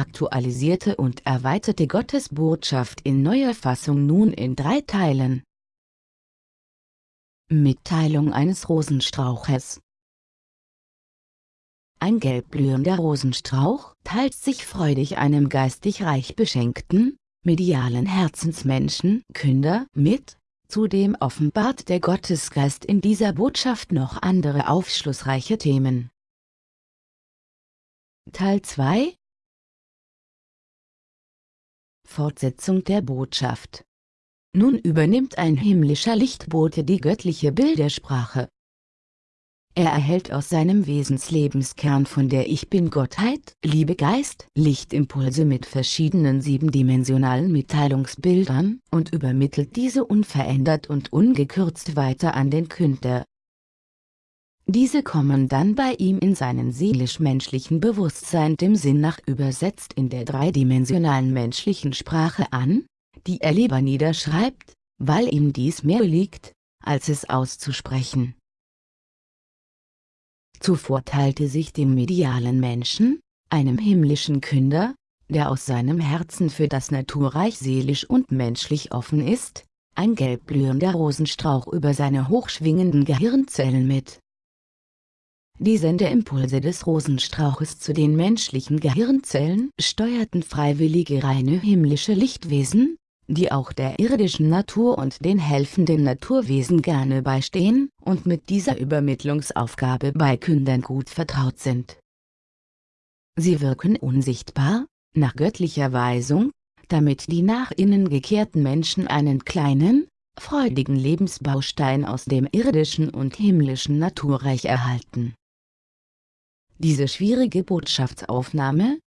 aktualisierte und erweiterte Gottesbotschaft in neuer Fassung nun in drei Teilen. Mitteilung eines Rosenstrauches Ein gelbblühender Rosenstrauch teilt sich freudig einem geistig reich beschenkten, medialen Herzensmenschen Künder mit, zudem offenbart der Gottesgeist in dieser Botschaft noch andere aufschlussreiche Themen. Teil 2 Fortsetzung der Botschaft Nun übernimmt ein himmlischer Lichtbote die göttliche Bildersprache. Er erhält aus seinem Wesenslebenskern von der Ich Bin-Gottheit, Liebe Geist, Lichtimpulse mit verschiedenen siebendimensionalen Mitteilungsbildern und übermittelt diese unverändert und ungekürzt weiter an den Künder. Diese kommen dann bei ihm in seinen seelisch-menschlichen Bewusstsein dem Sinn nach übersetzt in der dreidimensionalen menschlichen Sprache an, die er lieber niederschreibt, weil ihm dies mehr liegt, als es auszusprechen. Zuvor teilte sich dem medialen Menschen, einem himmlischen Künder, der aus seinem Herzen für das Naturreich seelisch und menschlich offen ist, ein gelbblühender Rosenstrauch über seine hochschwingenden Gehirnzellen mit. Die Sendeimpulse des Rosenstrauches zu den menschlichen Gehirnzellen steuerten freiwillige reine himmlische Lichtwesen, die auch der irdischen Natur und den helfenden Naturwesen gerne beistehen und mit dieser Übermittlungsaufgabe bei Kündern gut vertraut sind. Sie wirken unsichtbar, nach göttlicher Weisung, damit die nach innen gekehrten Menschen einen kleinen, freudigen Lebensbaustein aus dem irdischen und himmlischen Naturreich erhalten diese schwierige Botschaftsaufnahme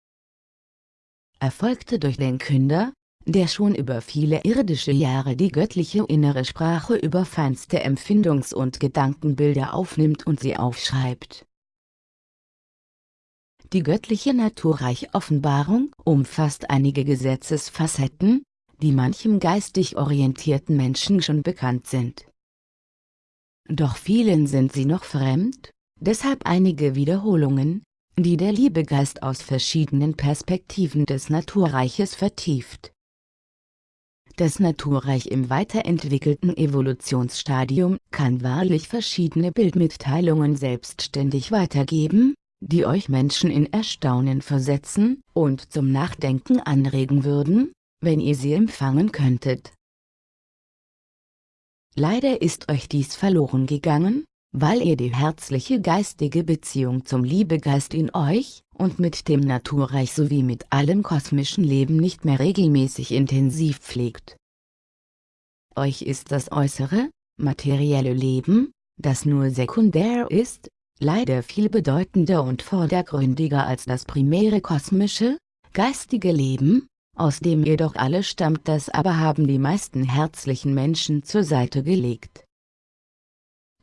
erfolgte durch den Künder, der schon über viele irdische Jahre die göttliche innere Sprache über feinste Empfindungs- und Gedankenbilder aufnimmt und sie aufschreibt. Die göttliche Naturreich-Offenbarung umfasst einige Gesetzesfacetten, die manchem geistig orientierten Menschen schon bekannt sind. Doch vielen sind sie noch fremd, Deshalb einige Wiederholungen, die der Liebegeist aus verschiedenen Perspektiven des Naturreiches vertieft. Das Naturreich im weiterentwickelten Evolutionsstadium kann wahrlich verschiedene Bildmitteilungen selbstständig weitergeben, die euch Menschen in Erstaunen versetzen und zum Nachdenken anregen würden, wenn ihr sie empfangen könntet. Leider ist euch dies verloren gegangen, weil ihr die herzliche geistige Beziehung zum Liebegeist in euch und mit dem Naturreich sowie mit allem kosmischen Leben nicht mehr regelmäßig intensiv pflegt. Euch ist das äußere, materielle Leben, das nur sekundär ist, leider viel bedeutender und vordergründiger als das primäre kosmische, geistige Leben, aus dem jedoch alle stammt das aber haben die meisten herzlichen Menschen zur Seite gelegt.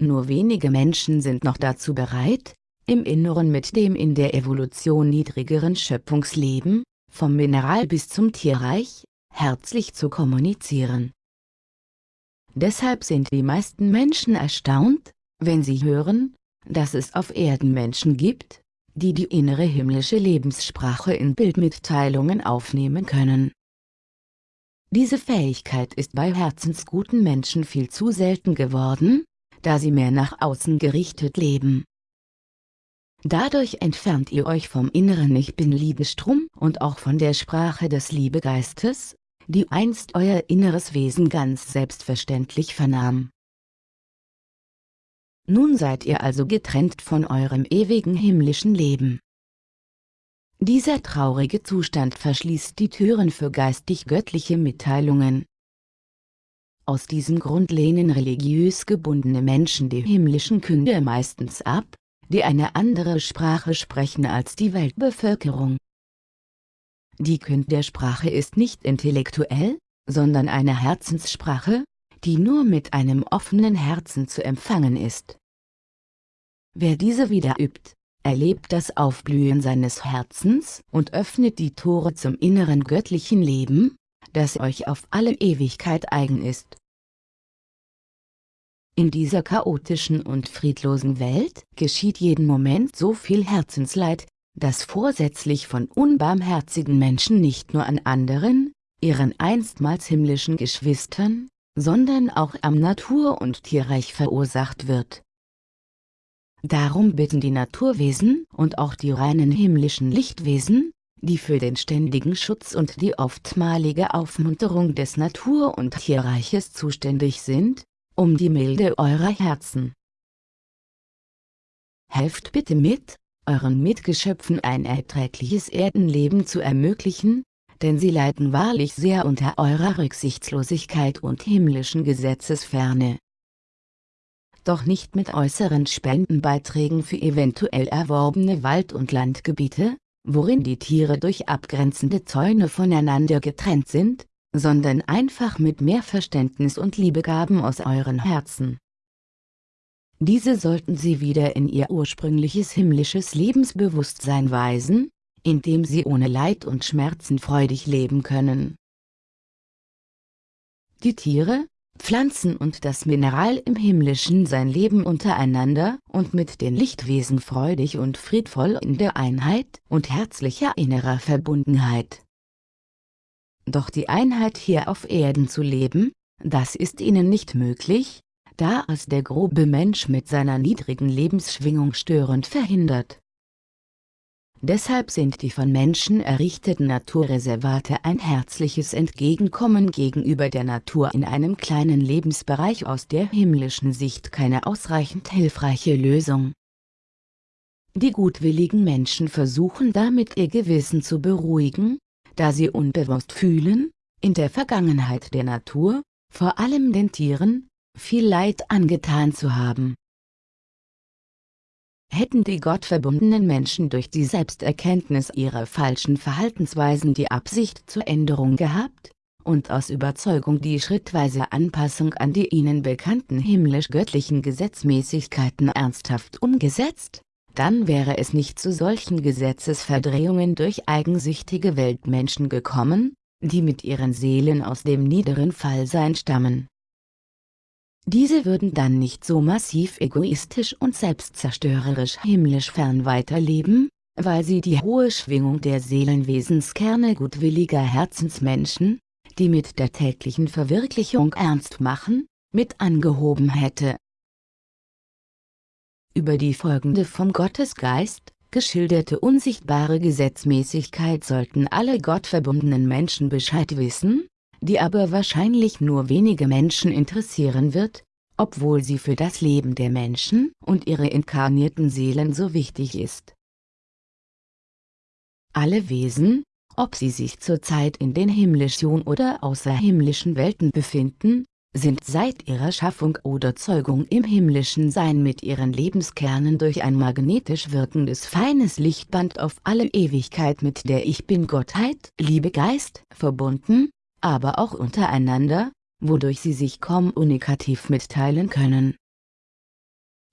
Nur wenige Menschen sind noch dazu bereit, im Inneren mit dem in der Evolution niedrigeren Schöpfungsleben, vom Mineral bis zum Tierreich, herzlich zu kommunizieren. Deshalb sind die meisten Menschen erstaunt, wenn sie hören, dass es auf Erden Menschen gibt, die die innere himmlische Lebenssprache in Bildmitteilungen aufnehmen können. Diese Fähigkeit ist bei herzensguten Menschen viel zu selten geworden, da sie mehr nach außen gerichtet leben. Dadurch entfernt ihr euch vom inneren Ich Bin-Liebestrom und auch von der Sprache des Liebegeistes, die einst euer inneres Wesen ganz selbstverständlich vernahm. Nun seid ihr also getrennt von eurem ewigen himmlischen Leben. Dieser traurige Zustand verschließt die Türen für geistig-göttliche Mitteilungen, aus diesem Grund lehnen religiös gebundene Menschen die himmlischen Künder meistens ab, die eine andere Sprache sprechen als die Weltbevölkerung. Die Kündersprache ist nicht intellektuell, sondern eine Herzenssprache, die nur mit einem offenen Herzen zu empfangen ist. Wer diese wieder übt, erlebt das Aufblühen seines Herzens und öffnet die Tore zum inneren göttlichen Leben, das euch auf alle Ewigkeit eigen ist. In dieser chaotischen und friedlosen Welt geschieht jeden Moment so viel Herzensleid, das vorsätzlich von unbarmherzigen Menschen nicht nur an anderen, ihren einstmals himmlischen Geschwistern, sondern auch am Natur- und Tierreich verursacht wird. Darum bitten die Naturwesen und auch die reinen himmlischen Lichtwesen, die für den ständigen Schutz und die oftmalige Aufmunterung des Natur- und Tierreiches zuständig sind, um die Milde eurer Herzen. Helft bitte mit, euren Mitgeschöpfen ein erträgliches Erdenleben zu ermöglichen, denn sie leiden wahrlich sehr unter eurer Rücksichtslosigkeit und himmlischen Gesetzesferne. Doch nicht mit äußeren Spendenbeiträgen für eventuell erworbene Wald- und Landgebiete, worin die Tiere durch abgrenzende Zäune voneinander getrennt sind, sondern einfach mit mehr Verständnis und Liebegaben aus euren Herzen. Diese sollten sie wieder in ihr ursprüngliches himmlisches Lebensbewusstsein weisen, indem sie ohne Leid und Schmerzen freudig leben können. Die Tiere, Pflanzen und das Mineral im Himmlischen sein Leben untereinander und mit den Lichtwesen freudig und friedvoll in der Einheit und herzlicher innerer Verbundenheit. Doch die Einheit hier auf Erden zu leben, das ist ihnen nicht möglich, da es der grobe Mensch mit seiner niedrigen Lebensschwingung störend verhindert. Deshalb sind die von Menschen errichteten Naturreservate ein herzliches Entgegenkommen gegenüber der Natur in einem kleinen Lebensbereich aus der himmlischen Sicht keine ausreichend hilfreiche Lösung. Die gutwilligen Menschen versuchen damit ihr Gewissen zu beruhigen, da sie unbewusst fühlen, in der Vergangenheit der Natur, vor allem den Tieren, viel Leid angetan zu haben. Hätten die gottverbundenen Menschen durch die Selbsterkenntnis ihrer falschen Verhaltensweisen die Absicht zur Änderung gehabt, und aus Überzeugung die schrittweise Anpassung an die ihnen bekannten himmlisch-göttlichen Gesetzmäßigkeiten ernsthaft umgesetzt, dann wäre es nicht zu solchen Gesetzesverdrehungen durch eigensüchtige Weltmenschen gekommen, die mit ihren Seelen aus dem niederen Fallsein stammen. Diese würden dann nicht so massiv egoistisch und selbstzerstörerisch himmlisch fern weiterleben, weil sie die hohe Schwingung der Seelenwesenskerne gutwilliger Herzensmenschen, die mit der täglichen Verwirklichung ernst machen, mit angehoben hätte. Über die folgende vom Gottesgeist, geschilderte unsichtbare Gesetzmäßigkeit sollten alle gottverbundenen Menschen Bescheid wissen, die aber wahrscheinlich nur wenige Menschen interessieren wird, obwohl sie für das Leben der Menschen und ihre inkarnierten Seelen so wichtig ist. Alle Wesen, ob sie sich zurzeit in den himmlischen oder außerhimmlischen Welten befinden, sind seit ihrer Schaffung oder Zeugung im himmlischen Sein mit ihren Lebenskernen durch ein magnetisch wirkendes feines Lichtband auf alle Ewigkeit mit der Ich Bin-Gottheit, Liebe Geist, verbunden, aber auch untereinander, wodurch sie sich kommunikativ mitteilen können.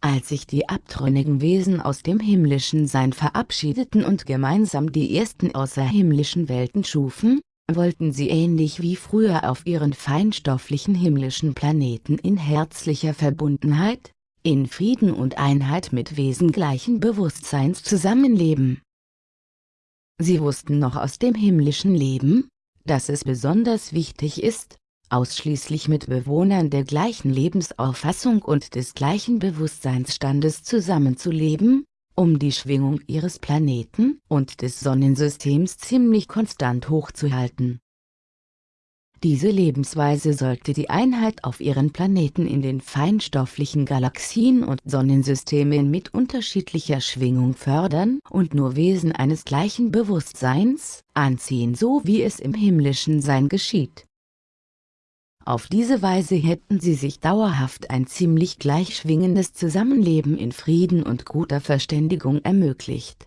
Als sich die abtrünnigen Wesen aus dem himmlischen Sein verabschiedeten und gemeinsam die ersten außerhimmlischen Welten schufen, wollten sie ähnlich wie früher auf ihren feinstofflichen himmlischen Planeten in herzlicher Verbundenheit, in Frieden und Einheit mit Wesen gleichen Bewusstseins zusammenleben. Sie wussten noch aus dem himmlischen Leben, dass es besonders wichtig ist, ausschließlich mit Bewohnern der gleichen Lebensauffassung und des gleichen Bewusstseinsstandes zusammenzuleben, um die Schwingung ihres Planeten und des Sonnensystems ziemlich konstant hochzuhalten. Diese Lebensweise sollte die Einheit auf ihren Planeten in den feinstofflichen Galaxien und Sonnensystemen mit unterschiedlicher Schwingung fördern und nur Wesen eines gleichen Bewusstseins anziehen so wie es im himmlischen Sein geschieht. Auf diese Weise hätten sie sich dauerhaft ein ziemlich gleichschwingendes Zusammenleben in Frieden und guter Verständigung ermöglicht.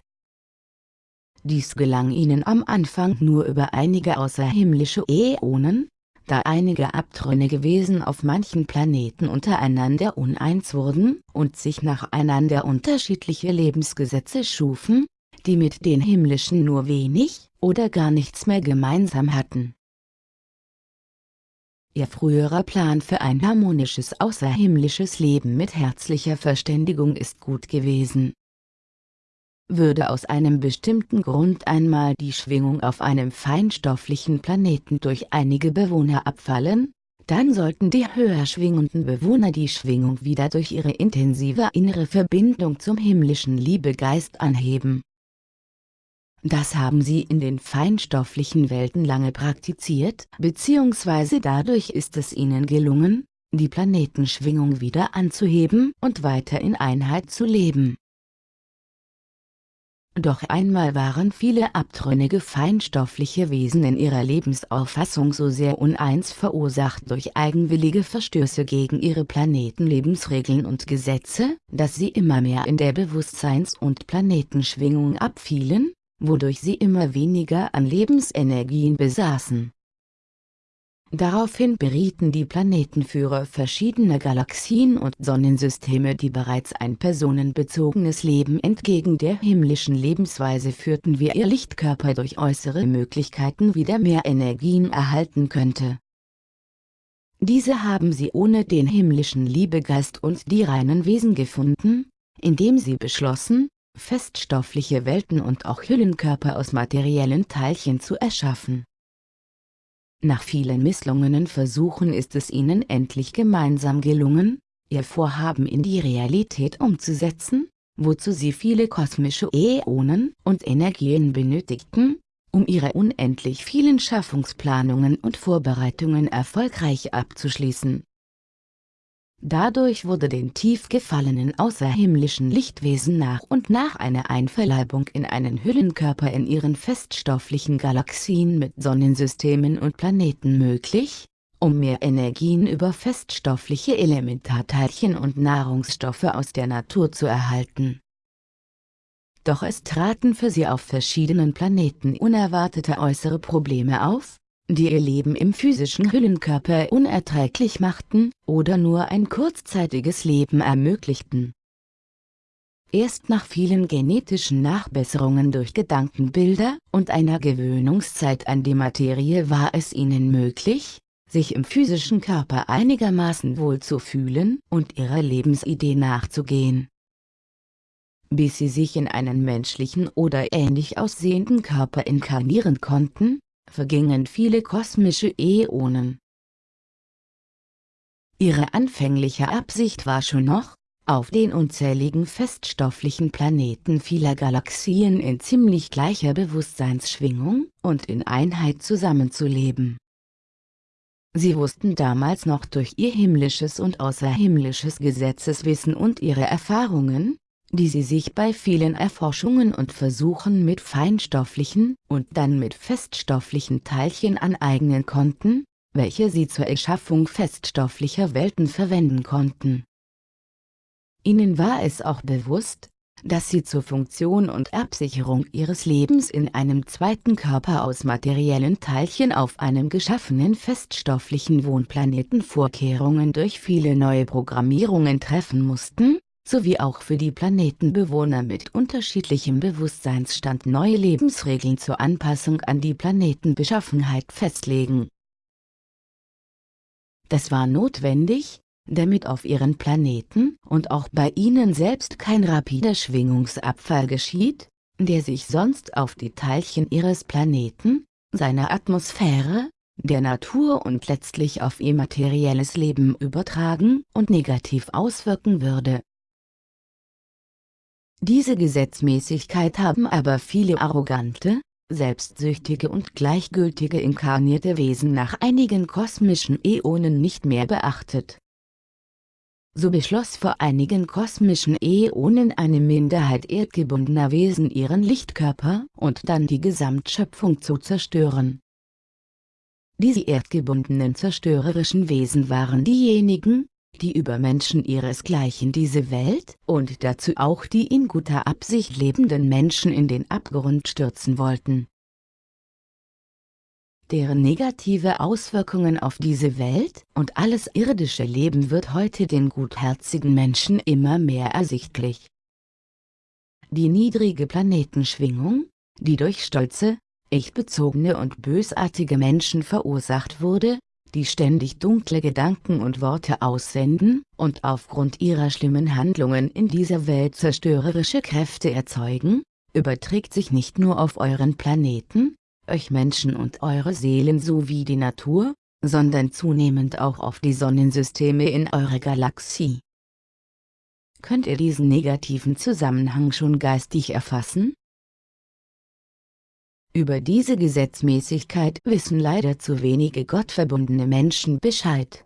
Dies gelang ihnen am Anfang nur über einige außerhimmlische Äonen, da einige abtrünnige Wesen auf manchen Planeten untereinander uneins wurden und sich nacheinander unterschiedliche Lebensgesetze schufen, die mit den himmlischen nur wenig oder gar nichts mehr gemeinsam hatten. Ihr früherer Plan für ein harmonisches außerhimmlisches Leben mit herzlicher Verständigung ist gut gewesen. Würde aus einem bestimmten Grund einmal die Schwingung auf einem feinstofflichen Planeten durch einige Bewohner abfallen, dann sollten die höher schwingenden Bewohner die Schwingung wieder durch ihre intensive innere Verbindung zum himmlischen Liebegeist anheben. Das haben sie in den feinstofflichen Welten lange praktiziert, beziehungsweise dadurch ist es ihnen gelungen, die Planetenschwingung wieder anzuheben und weiter in Einheit zu leben. Doch einmal waren viele abtrünnige feinstoffliche Wesen in ihrer Lebensauffassung so sehr uneins verursacht durch eigenwillige Verstöße gegen ihre Planetenlebensregeln und Gesetze, dass sie immer mehr in der Bewusstseins- und Planetenschwingung abfielen, wodurch sie immer weniger an Lebensenergien besaßen. Daraufhin berieten die Planetenführer verschiedener Galaxien und Sonnensysteme die bereits ein personenbezogenes Leben entgegen der himmlischen Lebensweise führten wie ihr Lichtkörper durch äußere Möglichkeiten wieder mehr Energien erhalten könnte. Diese haben sie ohne den himmlischen Liebegeist und die reinen Wesen gefunden, indem sie beschlossen, feststoffliche Welten und auch Hüllenkörper aus materiellen Teilchen zu erschaffen. Nach vielen misslungenen Versuchen ist es ihnen endlich gemeinsam gelungen, ihr Vorhaben in die Realität umzusetzen, wozu sie viele kosmische Äonen und Energien benötigten, um ihre unendlich vielen Schaffungsplanungen und Vorbereitungen erfolgreich abzuschließen. Dadurch wurde den tief gefallenen außerhimmlischen Lichtwesen nach und nach eine Einverleibung in einen Hüllenkörper in ihren feststofflichen Galaxien mit Sonnensystemen und Planeten möglich, um mehr Energien über feststoffliche Elementarteilchen und Nahrungsstoffe aus der Natur zu erhalten. Doch es traten für sie auf verschiedenen Planeten unerwartete äußere Probleme auf, die ihr Leben im physischen Hüllenkörper unerträglich machten oder nur ein kurzzeitiges Leben ermöglichten. Erst nach vielen genetischen Nachbesserungen durch Gedankenbilder und einer Gewöhnungszeit an die Materie war es ihnen möglich, sich im physischen Körper einigermaßen wohl zu fühlen und ihrer Lebensidee nachzugehen. Bis sie sich in einen menschlichen oder ähnlich aussehenden Körper inkarnieren konnten, vergingen viele kosmische Äonen. Ihre anfängliche Absicht war schon noch, auf den unzähligen feststofflichen Planeten vieler Galaxien in ziemlich gleicher Bewusstseinsschwingung und in Einheit zusammenzuleben. Sie wussten damals noch durch ihr himmlisches und außerhimmlisches Gesetzeswissen und ihre Erfahrungen, die sie sich bei vielen Erforschungen und Versuchen mit feinstofflichen und dann mit feststofflichen Teilchen aneignen konnten, welche sie zur Erschaffung feststofflicher Welten verwenden konnten. Ihnen war es auch bewusst, dass sie zur Funktion und Absicherung ihres Lebens in einem zweiten Körper aus materiellen Teilchen auf einem geschaffenen feststofflichen Wohnplaneten Vorkehrungen durch viele neue Programmierungen treffen mussten, sowie auch für die Planetenbewohner mit unterschiedlichem Bewusstseinsstand neue Lebensregeln zur Anpassung an die Planetenbeschaffenheit festlegen. Das war notwendig, damit auf ihren Planeten und auch bei ihnen selbst kein rapider Schwingungsabfall geschieht, der sich sonst auf die Teilchen ihres Planeten, seiner Atmosphäre, der Natur und letztlich auf ihr materielles Leben übertragen und negativ auswirken würde. Diese Gesetzmäßigkeit haben aber viele arrogante, selbstsüchtige und gleichgültige inkarnierte Wesen nach einigen kosmischen Äonen nicht mehr beachtet. So beschloss vor einigen kosmischen Äonen eine Minderheit erdgebundener Wesen ihren Lichtkörper und dann die Gesamtschöpfung zu zerstören. Diese erdgebundenen zerstörerischen Wesen waren diejenigen, die Übermenschen ihresgleichen diese Welt und dazu auch die in guter Absicht lebenden Menschen in den Abgrund stürzen wollten. Deren negative Auswirkungen auf diese Welt und alles irdische Leben wird heute den gutherzigen Menschen immer mehr ersichtlich. Die niedrige Planetenschwingung, die durch stolze, ich-bezogene und bösartige Menschen verursacht wurde, die ständig dunkle Gedanken und Worte aussenden und aufgrund ihrer schlimmen Handlungen in dieser Welt zerstörerische Kräfte erzeugen, überträgt sich nicht nur auf euren Planeten, euch Menschen und eure Seelen sowie die Natur, sondern zunehmend auch auf die Sonnensysteme in eurer Galaxie. Könnt ihr diesen negativen Zusammenhang schon geistig erfassen? Über diese Gesetzmäßigkeit wissen leider zu wenige gottverbundene Menschen Bescheid.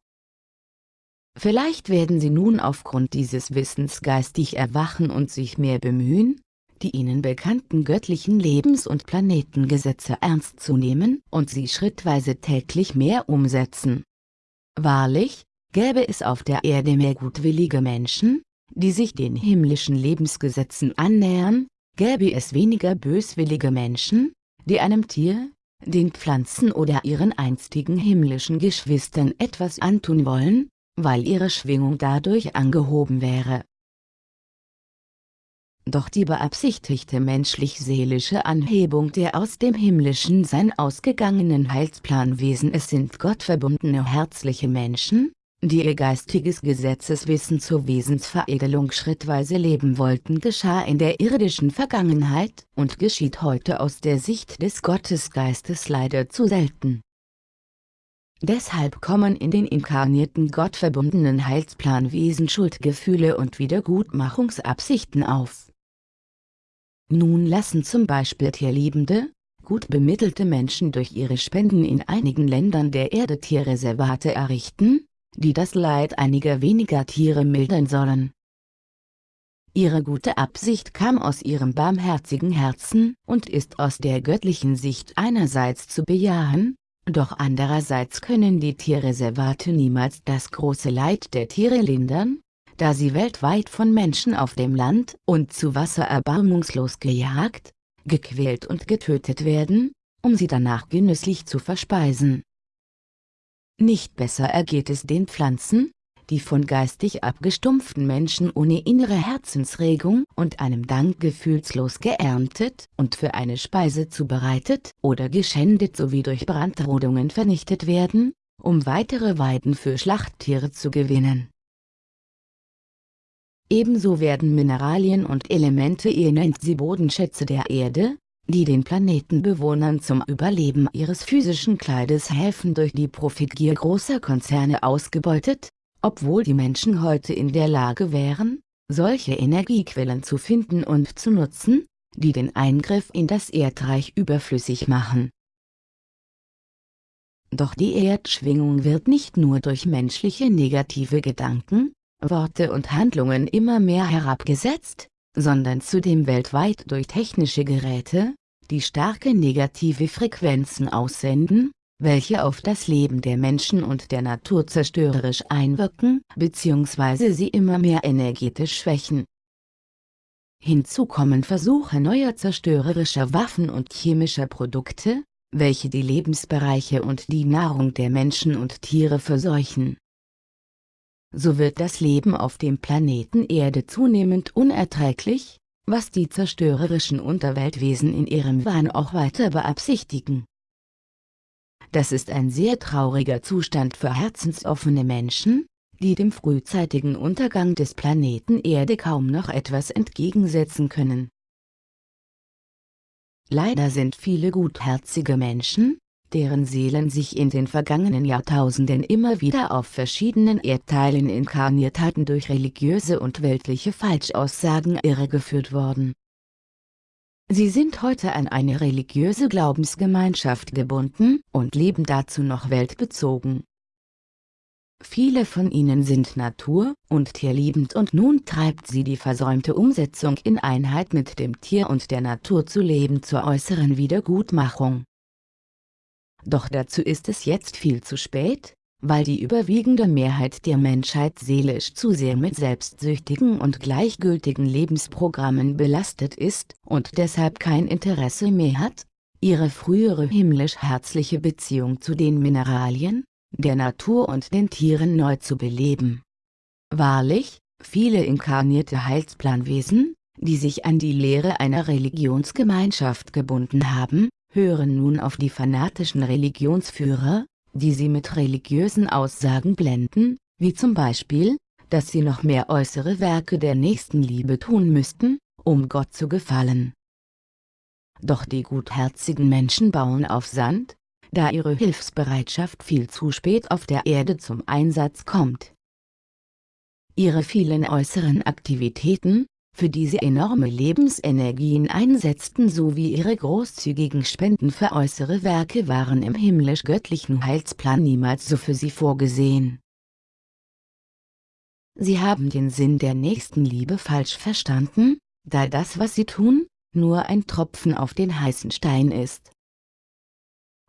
Vielleicht werden sie nun aufgrund dieses Wissens geistig erwachen und sich mehr bemühen, die ihnen bekannten göttlichen Lebens- und Planetengesetze ernst zu nehmen und sie schrittweise täglich mehr umsetzen. Wahrlich, gäbe es auf der Erde mehr gutwillige Menschen, die sich den himmlischen Lebensgesetzen annähern, gäbe es weniger böswillige Menschen, die einem Tier, den Pflanzen oder ihren einstigen himmlischen Geschwistern etwas antun wollen, weil ihre Schwingung dadurch angehoben wäre. Doch die beabsichtigte menschlich-seelische Anhebung der aus dem himmlischen Sein ausgegangenen Heilsplanwesen es sind gottverbundene herzliche Menschen, die ihr geistiges Gesetzeswissen zur Wesensveredelung schrittweise leben wollten geschah in der irdischen Vergangenheit und geschieht heute aus der Sicht des Gottesgeistes leider zu selten. Deshalb kommen in den inkarnierten gottverbundenen Heilsplanwesen Schuldgefühle und Wiedergutmachungsabsichten auf. Nun lassen zum Beispiel tierliebende, gut bemittelte Menschen durch ihre Spenden in einigen Ländern der Erde Tierreservate errichten, die das Leid einiger weniger Tiere mildern sollen. Ihre gute Absicht kam aus ihrem barmherzigen Herzen und ist aus der göttlichen Sicht einerseits zu bejahen, doch andererseits können die Tierreservate niemals das große Leid der Tiere lindern, da sie weltweit von Menschen auf dem Land und zu Wasser erbarmungslos gejagt, gequält und getötet werden, um sie danach genüsslich zu verspeisen. Nicht besser ergeht es den Pflanzen, die von geistig abgestumpften Menschen ohne innere Herzensregung und einem Dank gefühlslos geerntet und für eine Speise zubereitet oder geschändet sowie durch Brandrodungen vernichtet werden, um weitere Weiden für Schlachttiere zu gewinnen. Ebenso werden Mineralien und Elemente ihr nennt sie Bodenschätze der Erde, die den Planetenbewohnern zum Überleben ihres physischen Kleides helfen durch die Profitgier großer Konzerne ausgebeutet, obwohl die Menschen heute in der Lage wären, solche Energiequellen zu finden und zu nutzen, die den Eingriff in das Erdreich überflüssig machen. Doch die Erdschwingung wird nicht nur durch menschliche negative Gedanken, Worte und Handlungen immer mehr herabgesetzt, sondern zudem weltweit durch technische Geräte, die starke negative Frequenzen aussenden, welche auf das Leben der Menschen und der Natur zerstörerisch einwirken bzw. sie immer mehr energetisch schwächen. Hinzu kommen Versuche neuer zerstörerischer Waffen und chemischer Produkte, welche die Lebensbereiche und die Nahrung der Menschen und Tiere verseuchen so wird das Leben auf dem Planeten Erde zunehmend unerträglich, was die zerstörerischen Unterweltwesen in ihrem Wahn auch weiter beabsichtigen. Das ist ein sehr trauriger Zustand für herzensoffene Menschen, die dem frühzeitigen Untergang des Planeten Erde kaum noch etwas entgegensetzen können. Leider sind viele gutherzige Menschen, deren Seelen sich in den vergangenen Jahrtausenden immer wieder auf verschiedenen Erdteilen inkarniert hatten durch religiöse und weltliche Falschaussagen irregeführt worden. Sie sind heute an eine religiöse Glaubensgemeinschaft gebunden und leben dazu noch weltbezogen. Viele von ihnen sind natur- und tierliebend und nun treibt sie die versäumte Umsetzung in Einheit mit dem Tier und der Natur zu leben zur äußeren Wiedergutmachung. Doch dazu ist es jetzt viel zu spät, weil die überwiegende Mehrheit der Menschheit seelisch zu sehr mit selbstsüchtigen und gleichgültigen Lebensprogrammen belastet ist und deshalb kein Interesse mehr hat, ihre frühere himmlisch-herzliche Beziehung zu den Mineralien, der Natur und den Tieren neu zu beleben. Wahrlich, viele inkarnierte Heilsplanwesen, die sich an die Lehre einer Religionsgemeinschaft gebunden haben, hören nun auf die fanatischen Religionsführer, die sie mit religiösen Aussagen blenden, wie zum Beispiel, dass sie noch mehr äußere Werke der Nächstenliebe tun müssten, um Gott zu gefallen. Doch die gutherzigen Menschen bauen auf Sand, da ihre Hilfsbereitschaft viel zu spät auf der Erde zum Einsatz kommt. Ihre vielen äußeren Aktivitäten, für die sie enorme Lebensenergien einsetzten sowie ihre großzügigen Spenden für äußere Werke waren im himmlisch-göttlichen Heilsplan niemals so für sie vorgesehen. Sie haben den Sinn der Nächstenliebe falsch verstanden, da das was sie tun, nur ein Tropfen auf den heißen Stein ist.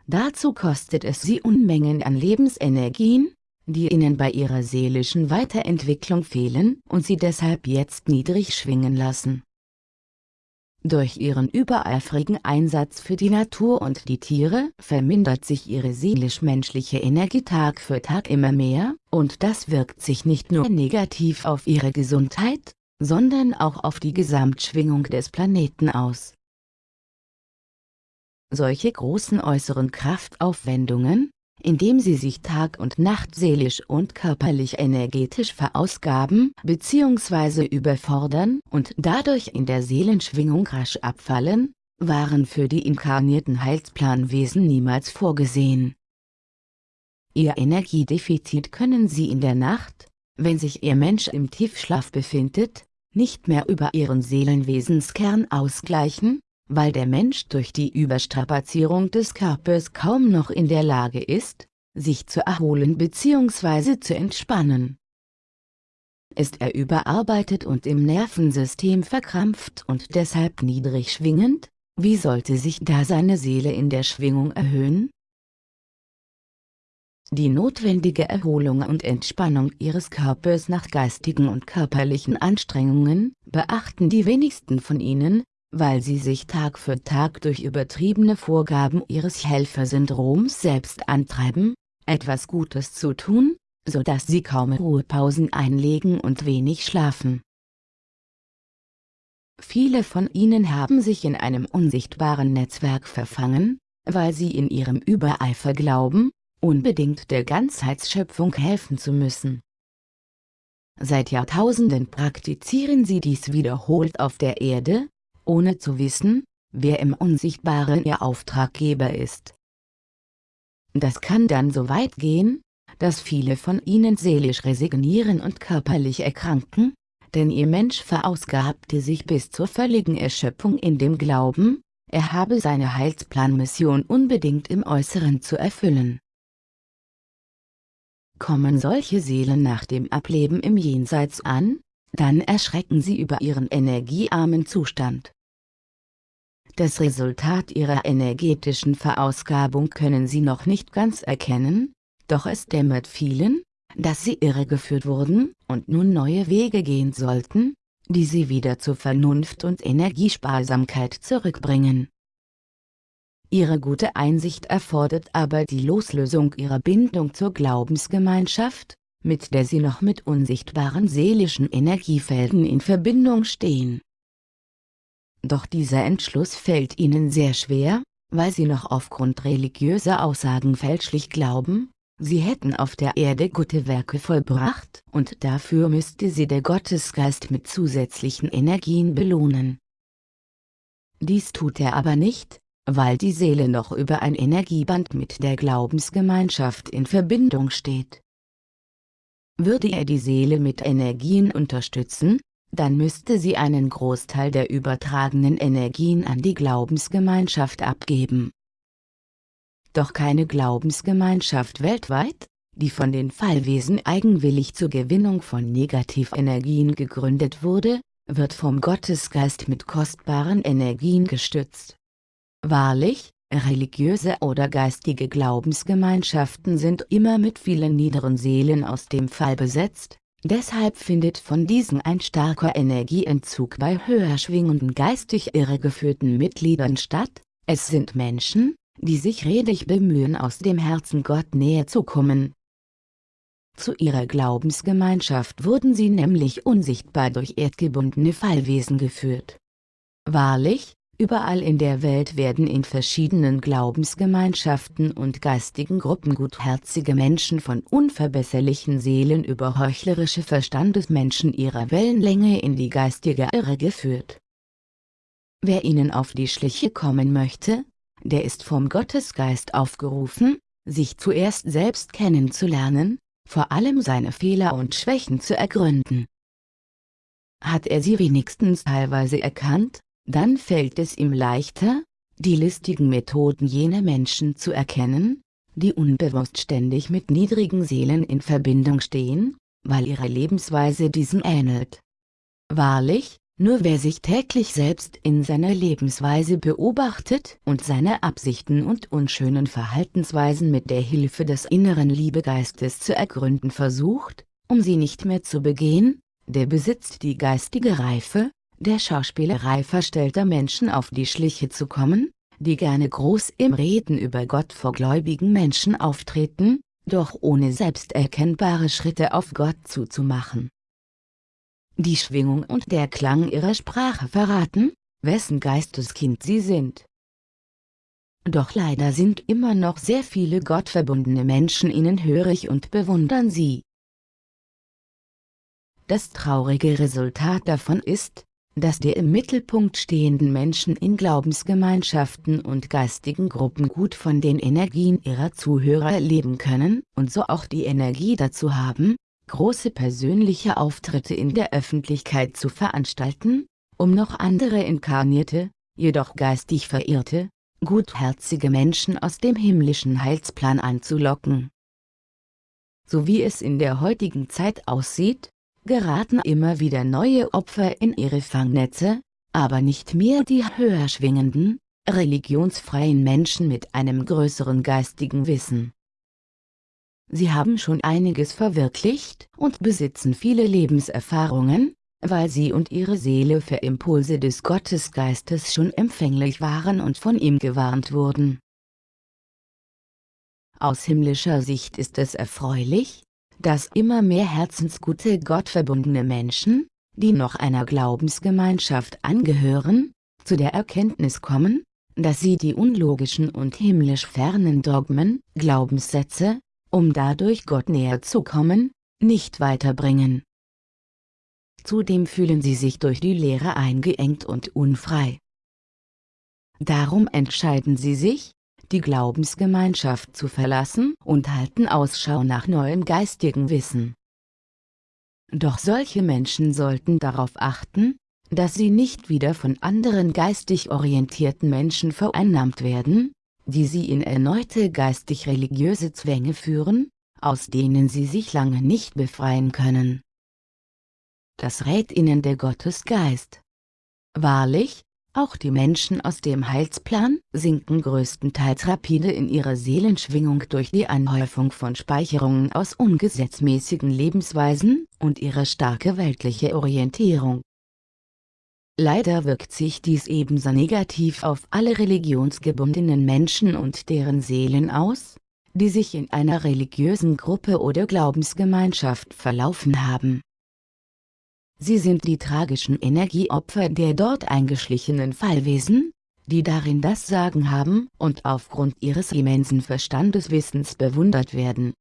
Dazu kostet es sie Unmengen an Lebensenergien, die ihnen bei ihrer seelischen Weiterentwicklung fehlen und sie deshalb jetzt niedrig schwingen lassen. Durch ihren übereifrigen Einsatz für die Natur und die Tiere vermindert sich ihre seelisch-menschliche Energie Tag für Tag immer mehr, und das wirkt sich nicht nur negativ auf ihre Gesundheit, sondern auch auf die Gesamtschwingung des Planeten aus. Solche großen äußeren Kraftaufwendungen, indem sie sich Tag und Nacht seelisch und körperlich energetisch verausgaben bzw. überfordern und dadurch in der Seelenschwingung rasch abfallen, waren für die inkarnierten Heilsplanwesen niemals vorgesehen. Ihr Energiedefizit können sie in der Nacht, wenn sich ihr Mensch im Tiefschlaf befindet, nicht mehr über ihren Seelenwesenskern ausgleichen, weil der Mensch durch die Überstrapazierung des Körpers kaum noch in der Lage ist, sich zu erholen bzw. zu entspannen. Ist er überarbeitet und im Nervensystem verkrampft und deshalb niedrig schwingend, wie sollte sich da seine Seele in der Schwingung erhöhen? Die notwendige Erholung und Entspannung ihres Körpers nach geistigen und körperlichen Anstrengungen beachten die wenigsten von ihnen, weil sie sich Tag für Tag durch übertriebene Vorgaben ihres Helfersyndroms selbst antreiben, etwas Gutes zu tun, so dass sie kaum Ruhepausen einlegen und wenig schlafen. Viele von ihnen haben sich in einem unsichtbaren Netzwerk verfangen, weil sie in ihrem Übereifer glauben, unbedingt der Ganzheitsschöpfung helfen zu müssen. Seit Jahrtausenden praktizieren sie dies wiederholt auf der Erde, ohne zu wissen, wer im Unsichtbaren ihr Auftraggeber ist. Das kann dann so weit gehen, dass viele von ihnen seelisch resignieren und körperlich erkranken, denn ihr Mensch verausgabte sich bis zur völligen Erschöpfung in dem Glauben, er habe seine Heilsplanmission unbedingt im Äußeren zu erfüllen. Kommen solche Seelen nach dem Ableben im Jenseits an, dann erschrecken sie über ihren energiearmen Zustand. Das Resultat ihrer energetischen Verausgabung können sie noch nicht ganz erkennen, doch es dämmert vielen, dass sie irregeführt wurden und nun neue Wege gehen sollten, die sie wieder zur Vernunft und Energiesparsamkeit zurückbringen. Ihre gute Einsicht erfordert aber die Loslösung ihrer Bindung zur Glaubensgemeinschaft, mit der sie noch mit unsichtbaren seelischen Energiefelden in Verbindung stehen. Doch dieser Entschluss fällt ihnen sehr schwer, weil sie noch aufgrund religiöser Aussagen fälschlich glauben, sie hätten auf der Erde gute Werke vollbracht und dafür müsste sie der Gottesgeist mit zusätzlichen Energien belohnen. Dies tut er aber nicht, weil die Seele noch über ein Energieband mit der Glaubensgemeinschaft in Verbindung steht. Würde er die Seele mit Energien unterstützen, dann müsste sie einen Großteil der übertragenen Energien an die Glaubensgemeinschaft abgeben. Doch keine Glaubensgemeinschaft weltweit, die von den Fallwesen eigenwillig zur Gewinnung von Negativenergien gegründet wurde, wird vom Gottesgeist mit kostbaren Energien gestützt. Wahrlich, Religiöse oder geistige Glaubensgemeinschaften sind immer mit vielen niederen Seelen aus dem Fall besetzt, deshalb findet von diesen ein starker Energieentzug bei höher schwingenden geistig irregeführten Mitgliedern statt, es sind Menschen, die sich redig bemühen aus dem Herzen Gott näher zu kommen. Zu ihrer Glaubensgemeinschaft wurden sie nämlich unsichtbar durch erdgebundene Fallwesen geführt. Wahrlich, Überall in der Welt werden in verschiedenen Glaubensgemeinschaften und geistigen Gruppen gutherzige Menschen von unverbesserlichen Seelen über heuchlerische Verstandesmenschen ihrer Wellenlänge in die geistige Irre geführt. Wer ihnen auf die Schliche kommen möchte, der ist vom Gottesgeist aufgerufen, sich zuerst selbst kennenzulernen, vor allem seine Fehler und Schwächen zu ergründen. Hat er sie wenigstens teilweise erkannt, dann fällt es ihm leichter, die listigen Methoden jener Menschen zu erkennen, die unbewusst ständig mit niedrigen Seelen in Verbindung stehen, weil ihre Lebensweise diesen ähnelt. Wahrlich, nur wer sich täglich selbst in seiner Lebensweise beobachtet und seine Absichten und unschönen Verhaltensweisen mit der Hilfe des inneren Liebegeistes zu ergründen versucht, um sie nicht mehr zu begehen, der besitzt die geistige Reife, der Schauspielerei verstellter Menschen auf die Schliche zu kommen, die gerne groß im Reden über Gott vor gläubigen Menschen auftreten, doch ohne selbsterkennbare Schritte auf Gott zuzumachen. Die Schwingung und der Klang ihrer Sprache verraten, wessen Geisteskind sie sind. Doch leider sind immer noch sehr viele gottverbundene Menschen ihnen hörig und bewundern sie. Das traurige Resultat davon ist, dass die im Mittelpunkt stehenden Menschen in Glaubensgemeinschaften und geistigen Gruppen gut von den Energien ihrer Zuhörer leben können und so auch die Energie dazu haben, große persönliche Auftritte in der Öffentlichkeit zu veranstalten, um noch andere inkarnierte, jedoch geistig verirrte, gutherzige Menschen aus dem himmlischen Heilsplan anzulocken. So wie es in der heutigen Zeit aussieht, geraten immer wieder neue Opfer in ihre Fangnetze, aber nicht mehr die höher schwingenden, religionsfreien Menschen mit einem größeren geistigen Wissen. Sie haben schon einiges verwirklicht und besitzen viele Lebenserfahrungen, weil sie und ihre Seele für Impulse des Gottesgeistes schon empfänglich waren und von ihm gewarnt wurden. Aus himmlischer Sicht ist es erfreulich, dass immer mehr herzensgute gottverbundene Menschen, die noch einer Glaubensgemeinschaft angehören, zu der Erkenntnis kommen, dass sie die unlogischen und himmlisch fernen Dogmen, Glaubenssätze, um dadurch Gott näher zu kommen, nicht weiterbringen. Zudem fühlen sie sich durch die Lehre eingeengt und unfrei. Darum entscheiden sie sich, die Glaubensgemeinschaft zu verlassen und halten Ausschau nach neuem geistigen Wissen. Doch solche Menschen sollten darauf achten, dass sie nicht wieder von anderen geistig orientierten Menschen vereinnahmt werden, die sie in erneute geistig-religiöse Zwänge führen, aus denen sie sich lange nicht befreien können. Das rät ihnen der Gottesgeist. Wahrlich, auch die Menschen aus dem Heilsplan sinken größtenteils rapide in ihrer Seelenschwingung durch die Anhäufung von Speicherungen aus ungesetzmäßigen Lebensweisen und ihre starke weltliche Orientierung. Leider wirkt sich dies ebenso negativ auf alle religionsgebundenen Menschen und deren Seelen aus, die sich in einer religiösen Gruppe oder Glaubensgemeinschaft verlaufen haben. Sie sind die tragischen Energieopfer der dort eingeschlichenen Fallwesen, die darin das Sagen haben und aufgrund ihres immensen Verstandeswissens bewundert werden.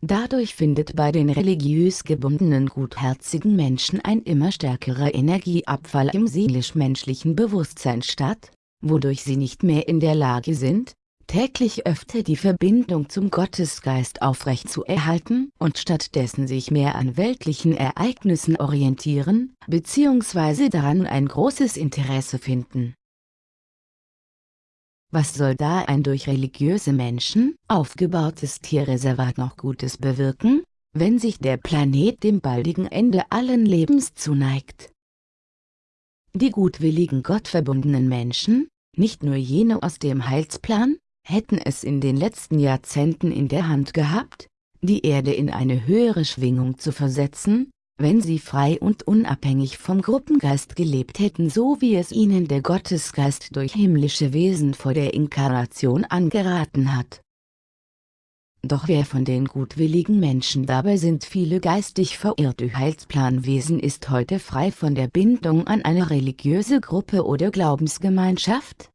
Dadurch findet bei den religiös gebundenen gutherzigen Menschen ein immer stärkerer Energieabfall im seelisch-menschlichen Bewusstsein statt, wodurch sie nicht mehr in der Lage sind, täglich öfter die Verbindung zum Gottesgeist aufrecht zu erhalten und stattdessen sich mehr an weltlichen Ereignissen orientieren, bzw. daran ein großes Interesse finden. Was soll da ein durch religiöse Menschen aufgebautes Tierreservat noch Gutes bewirken, wenn sich der Planet dem baldigen Ende allen Lebens zuneigt? Die gutwilligen gottverbundenen Menschen, nicht nur jene aus dem Heilsplan, hätten es in den letzten Jahrzehnten in der Hand gehabt, die Erde in eine höhere Schwingung zu versetzen, wenn sie frei und unabhängig vom Gruppengeist gelebt hätten so wie es ihnen der Gottesgeist durch himmlische Wesen vor der Inkarnation angeraten hat. Doch wer von den gutwilligen Menschen dabei sind viele geistig verirrte Heilsplanwesen ist heute frei von der Bindung an eine religiöse Gruppe oder Glaubensgemeinschaft?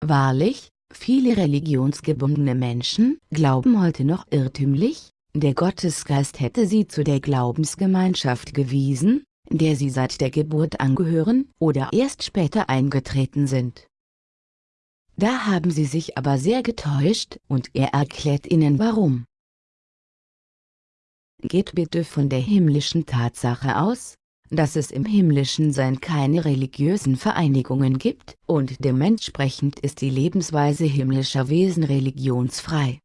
Wahrlich, Viele religionsgebundene Menschen glauben heute noch irrtümlich, der Gottesgeist hätte sie zu der Glaubensgemeinschaft gewiesen, der sie seit der Geburt angehören oder erst später eingetreten sind. Da haben sie sich aber sehr getäuscht und er erklärt ihnen warum. Geht bitte von der himmlischen Tatsache aus, dass es im himmlischen Sein keine religiösen Vereinigungen gibt, und dementsprechend ist die Lebensweise himmlischer Wesen religionsfrei.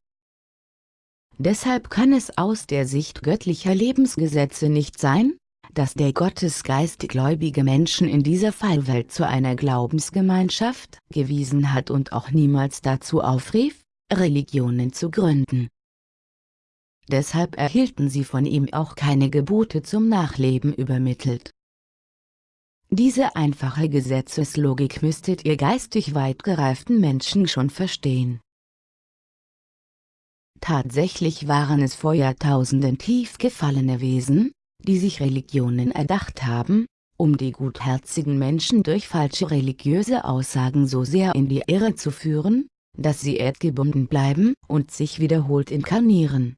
Deshalb kann es aus der Sicht göttlicher Lebensgesetze nicht sein, dass der Gottesgeist gläubige Menschen in dieser Fallwelt zu einer Glaubensgemeinschaft gewiesen hat und auch niemals dazu aufrief, Religionen zu gründen. Deshalb erhielten sie von ihm auch keine Gebote zum Nachleben übermittelt. Diese einfache Gesetzeslogik müsstet ihr geistig weit gereiften Menschen schon verstehen. Tatsächlich waren es vor Jahrtausenden tief gefallene Wesen, die sich Religionen erdacht haben, um die gutherzigen Menschen durch falsche religiöse Aussagen so sehr in die Irre zu führen, dass sie erdgebunden bleiben und sich wiederholt inkarnieren.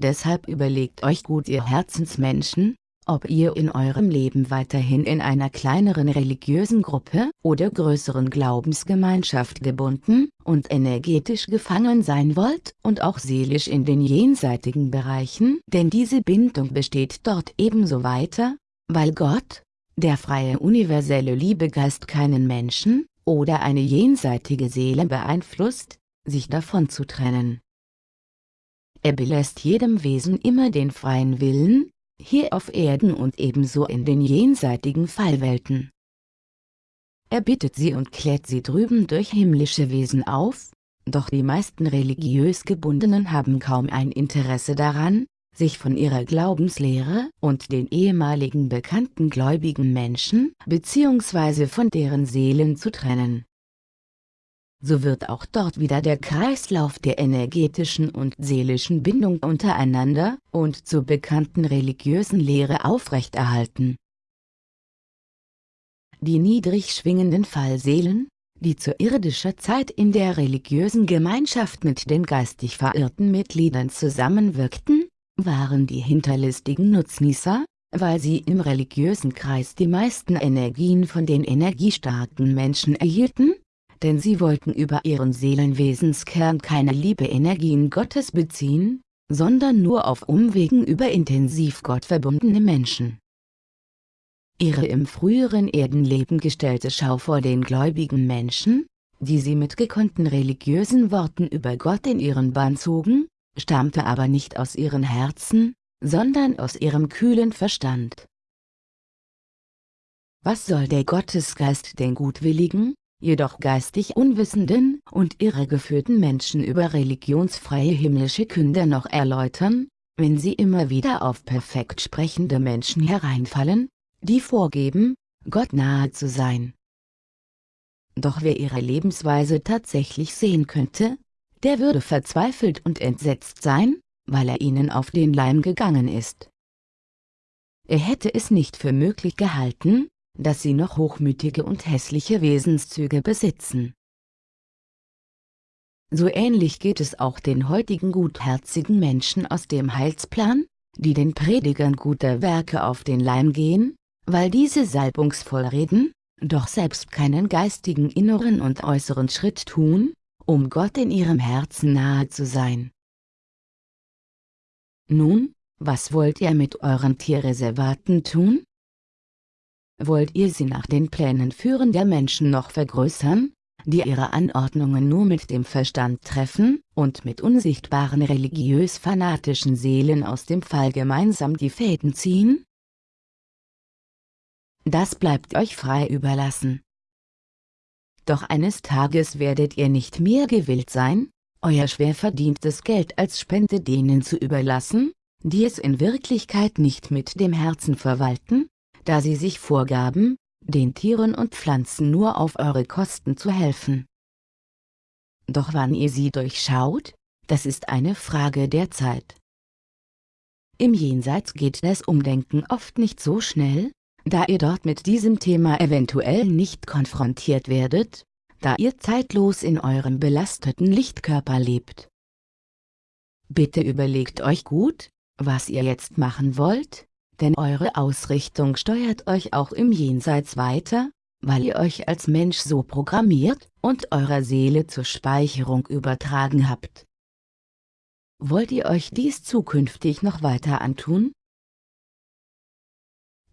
Deshalb überlegt euch gut ihr Herzensmenschen, ob ihr in eurem Leben weiterhin in einer kleineren religiösen Gruppe oder größeren Glaubensgemeinschaft gebunden und energetisch gefangen sein wollt und auch seelisch in den jenseitigen Bereichen, denn diese Bindung besteht dort ebenso weiter, weil Gott, der freie universelle Liebegeist keinen Menschen oder eine jenseitige Seele beeinflusst, sich davon zu trennen. Er belässt jedem Wesen immer den freien Willen, hier auf Erden und ebenso in den jenseitigen Fallwelten. Er bittet sie und klärt sie drüben durch himmlische Wesen auf, doch die meisten religiös Gebundenen haben kaum ein Interesse daran, sich von ihrer Glaubenslehre und den ehemaligen bekannten gläubigen Menschen bzw. von deren Seelen zu trennen so wird auch dort wieder der Kreislauf der energetischen und seelischen Bindung untereinander und zur bekannten religiösen Lehre aufrechterhalten. Die niedrig schwingenden Fallseelen, die zu irdischer Zeit in der religiösen Gemeinschaft mit den geistig verirrten Mitgliedern zusammenwirkten, waren die hinterlistigen Nutznießer, weil sie im religiösen Kreis die meisten Energien von den energiestarken Menschen erhielten denn sie wollten über ihren Seelenwesenskern keine Liebe-Energien Gottes beziehen, sondern nur auf Umwegen über intensiv Gott verbundene Menschen. Ihre im früheren Erdenleben gestellte Schau vor den gläubigen Menschen, die sie mit gekonnten religiösen Worten über Gott in ihren Bann zogen, stammte aber nicht aus ihren Herzen, sondern aus ihrem kühlen Verstand. Was soll der Gottesgeist den gutwilligen, jedoch geistig unwissenden und irregeführten Menschen über religionsfreie himmlische Künder noch erläutern, wenn sie immer wieder auf perfekt sprechende Menschen hereinfallen, die vorgeben, Gott nahe zu sein. Doch wer ihre Lebensweise tatsächlich sehen könnte, der würde verzweifelt und entsetzt sein, weil er ihnen auf den Leim gegangen ist. Er hätte es nicht für möglich gehalten, dass sie noch hochmütige und hässliche Wesenszüge besitzen. So ähnlich geht es auch den heutigen gutherzigen Menschen aus dem Heilsplan, die den Predigern guter Werke auf den Leim gehen, weil diese salbungsvoll reden, doch selbst keinen geistigen inneren und äußeren Schritt tun, um Gott in ihrem Herzen nahe zu sein. Nun, was wollt ihr mit euren Tierreservaten tun? Wollt ihr sie nach den Plänen führen der Menschen noch vergrößern, die ihre Anordnungen nur mit dem Verstand treffen und mit unsichtbaren religiös-fanatischen Seelen aus dem Fall gemeinsam die Fäden ziehen? Das bleibt euch frei überlassen. Doch eines Tages werdet ihr nicht mehr gewillt sein, euer schwer verdientes Geld als Spende denen zu überlassen, die es in Wirklichkeit nicht mit dem Herzen verwalten, da sie sich vorgaben, den Tieren und Pflanzen nur auf eure Kosten zu helfen. Doch wann ihr sie durchschaut, das ist eine Frage der Zeit. Im Jenseits geht das Umdenken oft nicht so schnell, da ihr dort mit diesem Thema eventuell nicht konfrontiert werdet, da ihr zeitlos in eurem belasteten Lichtkörper lebt. Bitte überlegt euch gut, was ihr jetzt machen wollt, denn eure Ausrichtung steuert euch auch im Jenseits weiter, weil ihr euch als Mensch so programmiert und eurer Seele zur Speicherung übertragen habt. Wollt ihr euch dies zukünftig noch weiter antun?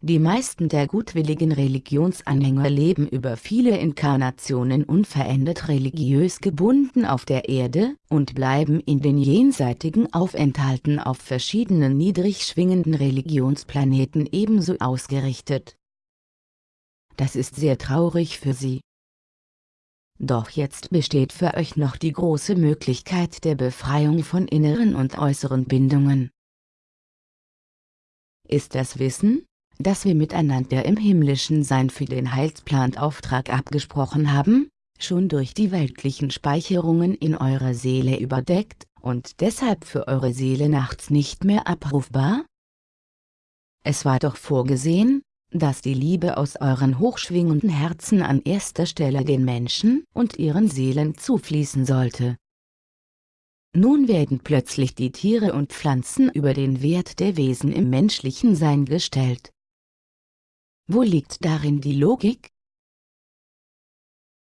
Die meisten der gutwilligen Religionsanhänger leben über viele Inkarnationen unverändert religiös gebunden auf der Erde und bleiben in den jenseitigen Aufenthalten auf verschiedenen niedrig schwingenden Religionsplaneten ebenso ausgerichtet. Das ist sehr traurig für sie. Doch jetzt besteht für euch noch die große Möglichkeit der Befreiung von inneren und äußeren Bindungen. Ist das Wissen, dass wir miteinander im himmlischen Sein für den Heilsplan Auftrag abgesprochen haben, schon durch die weltlichen Speicherungen in eurer Seele überdeckt und deshalb für eure Seele nachts nicht mehr abrufbar? Es war doch vorgesehen, dass die Liebe aus euren hochschwingenden Herzen an erster Stelle den Menschen und ihren Seelen zufließen sollte. Nun werden plötzlich die Tiere und Pflanzen über den Wert der Wesen im menschlichen Sein gestellt. Wo liegt darin die Logik?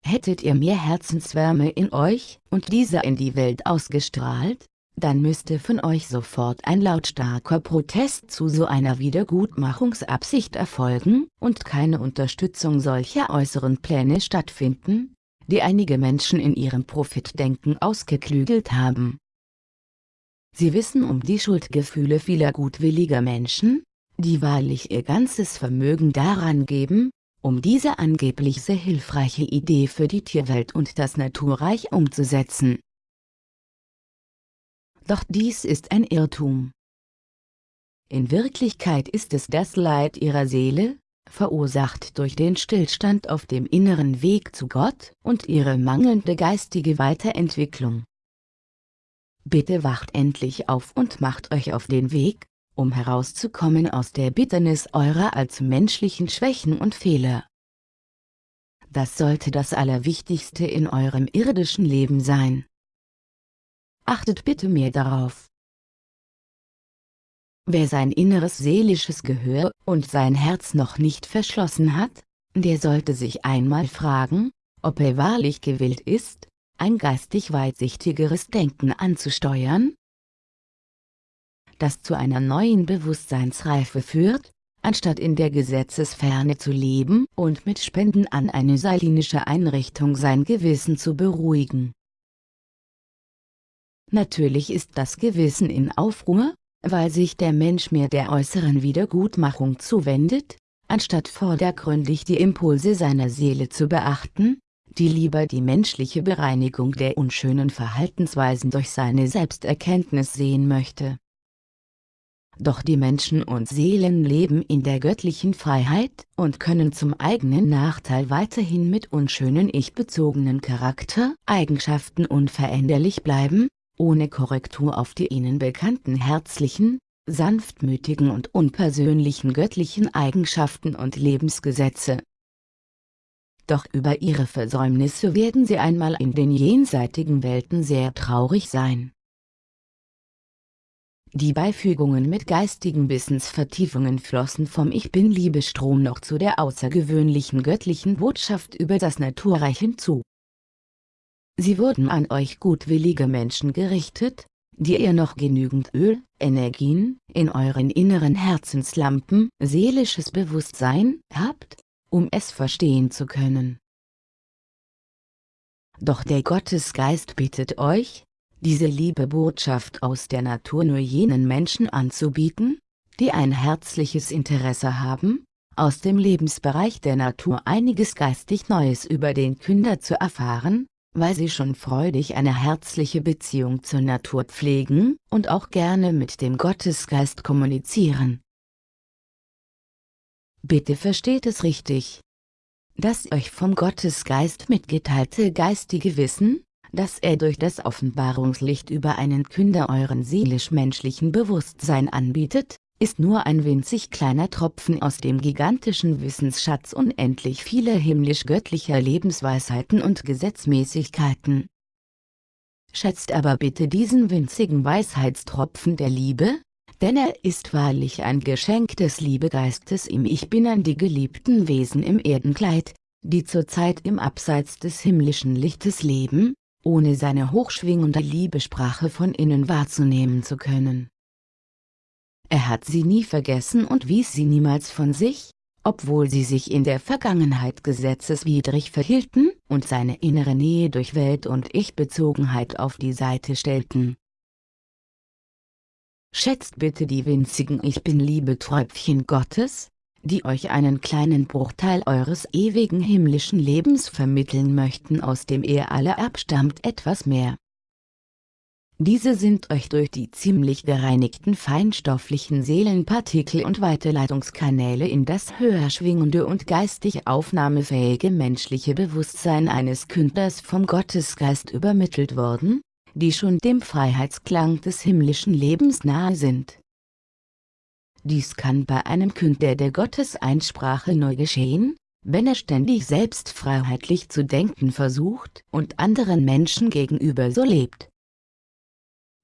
Hättet ihr mehr Herzenswärme in euch und diese in die Welt ausgestrahlt, dann müsste von euch sofort ein lautstarker Protest zu so einer Wiedergutmachungsabsicht erfolgen und keine Unterstützung solcher äußeren Pläne stattfinden, die einige Menschen in ihrem Profitdenken ausgeklügelt haben. Sie wissen um die Schuldgefühle vieler gutwilliger Menschen, die wahrlich ihr ganzes Vermögen daran geben, um diese angeblich sehr hilfreiche Idee für die Tierwelt und das Naturreich umzusetzen. Doch dies ist ein Irrtum. In Wirklichkeit ist es das Leid ihrer Seele, verursacht durch den Stillstand auf dem inneren Weg zu Gott und ihre mangelnde geistige Weiterentwicklung. Bitte wacht endlich auf und macht euch auf den Weg, um herauszukommen aus der Bitternis eurer als menschlichen Schwächen und Fehler. Das sollte das Allerwichtigste in eurem irdischen Leben sein. Achtet bitte mehr darauf. Wer sein inneres seelisches Gehör und sein Herz noch nicht verschlossen hat, der sollte sich einmal fragen, ob er wahrlich gewillt ist, ein geistig weitsichtigeres Denken anzusteuern, das zu einer neuen Bewusstseinsreife führt, anstatt in der Gesetzesferne zu leben und mit Spenden an eine salinische Einrichtung sein Gewissen zu beruhigen. Natürlich ist das Gewissen in Aufruhr, weil sich der Mensch mehr der äußeren Wiedergutmachung zuwendet, anstatt vordergründig die Impulse seiner Seele zu beachten, die lieber die menschliche Bereinigung der unschönen Verhaltensweisen durch seine Selbsterkenntnis sehen möchte doch die Menschen und Seelen leben in der göttlichen Freiheit und können zum eigenen Nachteil weiterhin mit unschönen ich-bezogenen Charaktereigenschaften unveränderlich bleiben, ohne Korrektur auf die ihnen bekannten herzlichen, sanftmütigen und unpersönlichen göttlichen Eigenschaften und Lebensgesetze. Doch über ihre Versäumnisse werden sie einmal in den jenseitigen Welten sehr traurig sein. Die Beifügungen mit geistigen Wissensvertiefungen flossen vom Ich Bin-Liebestrom noch zu der außergewöhnlichen göttlichen Botschaft über das Naturreich hinzu. Sie wurden an euch gutwillige Menschen gerichtet, die ihr noch genügend Öl, Energien, in euren inneren Herzenslampen, seelisches Bewusstsein, habt, um es verstehen zu können. Doch der Gottesgeist bittet euch, diese liebe Botschaft aus der Natur nur jenen Menschen anzubieten, die ein herzliches Interesse haben, aus dem Lebensbereich der Natur einiges geistig Neues über den Künder zu erfahren, weil sie schon freudig eine herzliche Beziehung zur Natur pflegen und auch gerne mit dem Gottesgeist kommunizieren. Bitte versteht es richtig. Das euch vom Gottesgeist mitgeteilte geistige Wissen, dass er durch das Offenbarungslicht über einen Künder euren seelisch-menschlichen Bewusstsein anbietet, ist nur ein winzig kleiner Tropfen aus dem gigantischen Wissensschatz unendlich vieler himmlisch-göttlicher Lebensweisheiten und Gesetzmäßigkeiten. Schätzt aber bitte diesen winzigen Weisheitstropfen der Liebe, denn er ist wahrlich ein Geschenk des Liebegeistes im Ich Bin an die geliebten Wesen im Erdenkleid, die zurzeit im Abseits des himmlischen Lichtes leben, ohne seine hochschwingende Liebesprache von innen wahrzunehmen zu können. Er hat sie nie vergessen und wies sie niemals von sich, obwohl sie sich in der Vergangenheit gesetzeswidrig verhielten und seine innere Nähe durch Welt- und Ich-Bezogenheit auf die Seite stellten. Schätzt bitte die winzigen Ich Bin-Liebe-Tröpfchen Gottes, die euch einen kleinen Bruchteil eures ewigen himmlischen Lebens vermitteln möchten aus dem ihr alle abstammt etwas mehr. Diese sind euch durch die ziemlich gereinigten feinstofflichen Seelenpartikel und Weiterleitungskanäle in das höher schwingende und geistig aufnahmefähige menschliche Bewusstsein eines Künders vom Gottesgeist übermittelt worden, die schon dem Freiheitsklang des himmlischen Lebens nahe sind. Dies kann bei einem Künder der Gotteseinsprache neu geschehen, wenn er ständig selbst freiheitlich zu denken versucht und anderen Menschen gegenüber so lebt.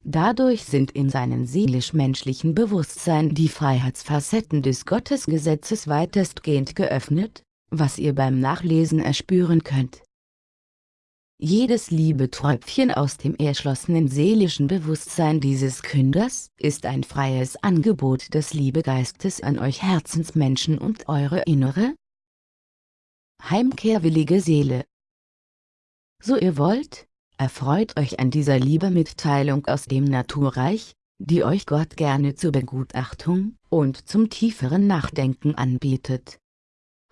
Dadurch sind in seinem seelisch-menschlichen Bewusstsein die Freiheitsfacetten des Gottesgesetzes weitestgehend geöffnet, was ihr beim Nachlesen erspüren könnt. Jedes Liebeträubchen aus dem erschlossenen seelischen Bewusstsein dieses Künders ist ein freies Angebot des Liebegeistes an euch Herzensmenschen und eure innere, heimkehrwillige Seele. So ihr wollt, erfreut euch an dieser Liebemitteilung aus dem Naturreich, die euch Gott gerne zur Begutachtung und zum tieferen Nachdenken anbietet.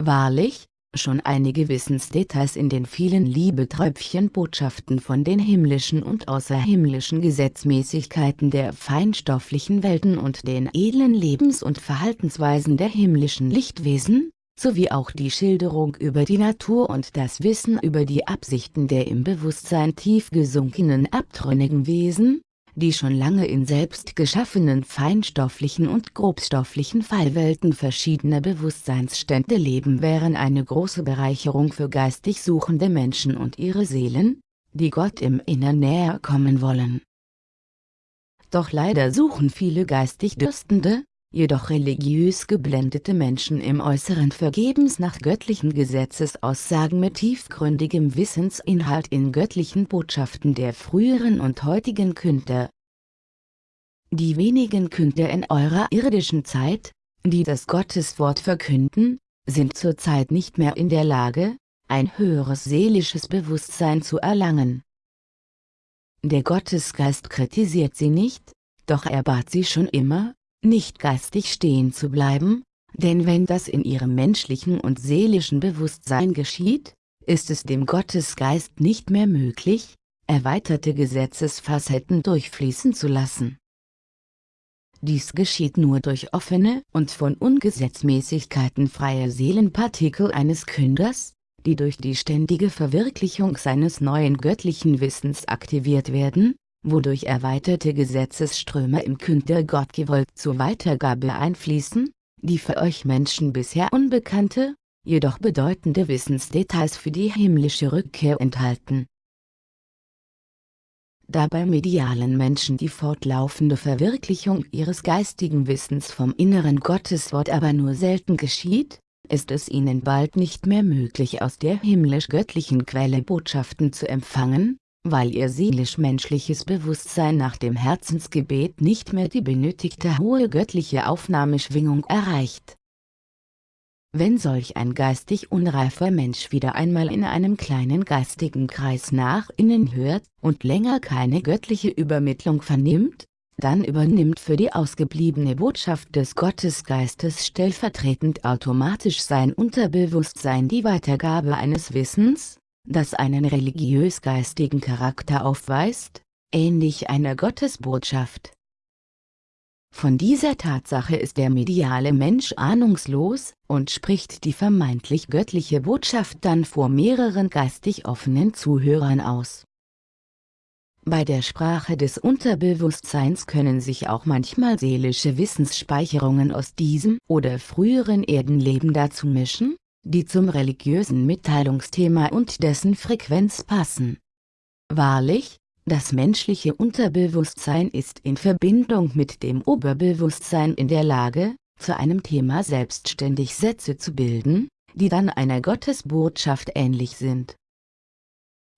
Wahrlich, schon einige Wissensdetails in den vielen Liebeträubchen-Botschaften von den himmlischen und außerhimmlischen Gesetzmäßigkeiten der feinstofflichen Welten und den edlen Lebens- und Verhaltensweisen der himmlischen Lichtwesen, sowie auch die Schilderung über die Natur und das Wissen über die Absichten der im Bewusstsein tief gesunkenen abtrünnigen Wesen, die schon lange in selbst geschaffenen feinstofflichen und grobstofflichen Fallwelten verschiedener Bewusstseinsstände leben wären eine große Bereicherung für geistig suchende Menschen und ihre Seelen, die Gott im Innern näher kommen wollen. Doch leider suchen viele geistig Dürstende, jedoch religiös geblendete Menschen im Äußeren vergebens nach göttlichen Gesetzesaussagen mit tiefgründigem Wissensinhalt in göttlichen Botschaften der früheren und heutigen Künder. Die wenigen Künder in eurer irdischen Zeit, die das Gotteswort verkünden, sind zurzeit nicht mehr in der Lage, ein höheres seelisches Bewusstsein zu erlangen. Der Gottesgeist kritisiert sie nicht, doch er bat sie schon immer, nicht geistig stehen zu bleiben, denn wenn das in ihrem menschlichen und seelischen Bewusstsein geschieht, ist es dem Gottesgeist nicht mehr möglich, erweiterte Gesetzesfacetten durchfließen zu lassen. Dies geschieht nur durch offene und von Ungesetzmäßigkeiten freie Seelenpartikel eines Künders, die durch die ständige Verwirklichung seines neuen göttlichen Wissens aktiviert werden, wodurch erweiterte Gesetzesströme im Künder Gottgewollt zur Weitergabe einfließen, die für euch Menschen bisher unbekannte, jedoch bedeutende Wissensdetails für die himmlische Rückkehr enthalten. Da bei medialen Menschen die fortlaufende Verwirklichung ihres geistigen Wissens vom inneren Gotteswort aber nur selten geschieht, ist es ihnen bald nicht mehr möglich aus der himmlisch-göttlichen Quelle Botschaften zu empfangen, weil ihr seelisch-menschliches Bewusstsein nach dem Herzensgebet nicht mehr die benötigte hohe göttliche Aufnahmeschwingung erreicht. Wenn solch ein geistig unreifer Mensch wieder einmal in einem kleinen geistigen Kreis nach innen hört und länger keine göttliche Übermittlung vernimmt, dann übernimmt für die ausgebliebene Botschaft des Gottesgeistes stellvertretend automatisch sein Unterbewusstsein die Weitergabe eines Wissens, das einen religiös-geistigen Charakter aufweist, ähnlich einer Gottesbotschaft. Von dieser Tatsache ist der mediale Mensch ahnungslos und spricht die vermeintlich göttliche Botschaft dann vor mehreren geistig offenen Zuhörern aus. Bei der Sprache des Unterbewusstseins können sich auch manchmal seelische Wissensspeicherungen aus diesem oder früheren Erdenleben dazu mischen, die zum religiösen Mitteilungsthema und dessen Frequenz passen. Wahrlich, das menschliche Unterbewusstsein ist in Verbindung mit dem Oberbewusstsein in der Lage, zu einem Thema selbstständig Sätze zu bilden, die dann einer Gottesbotschaft ähnlich sind.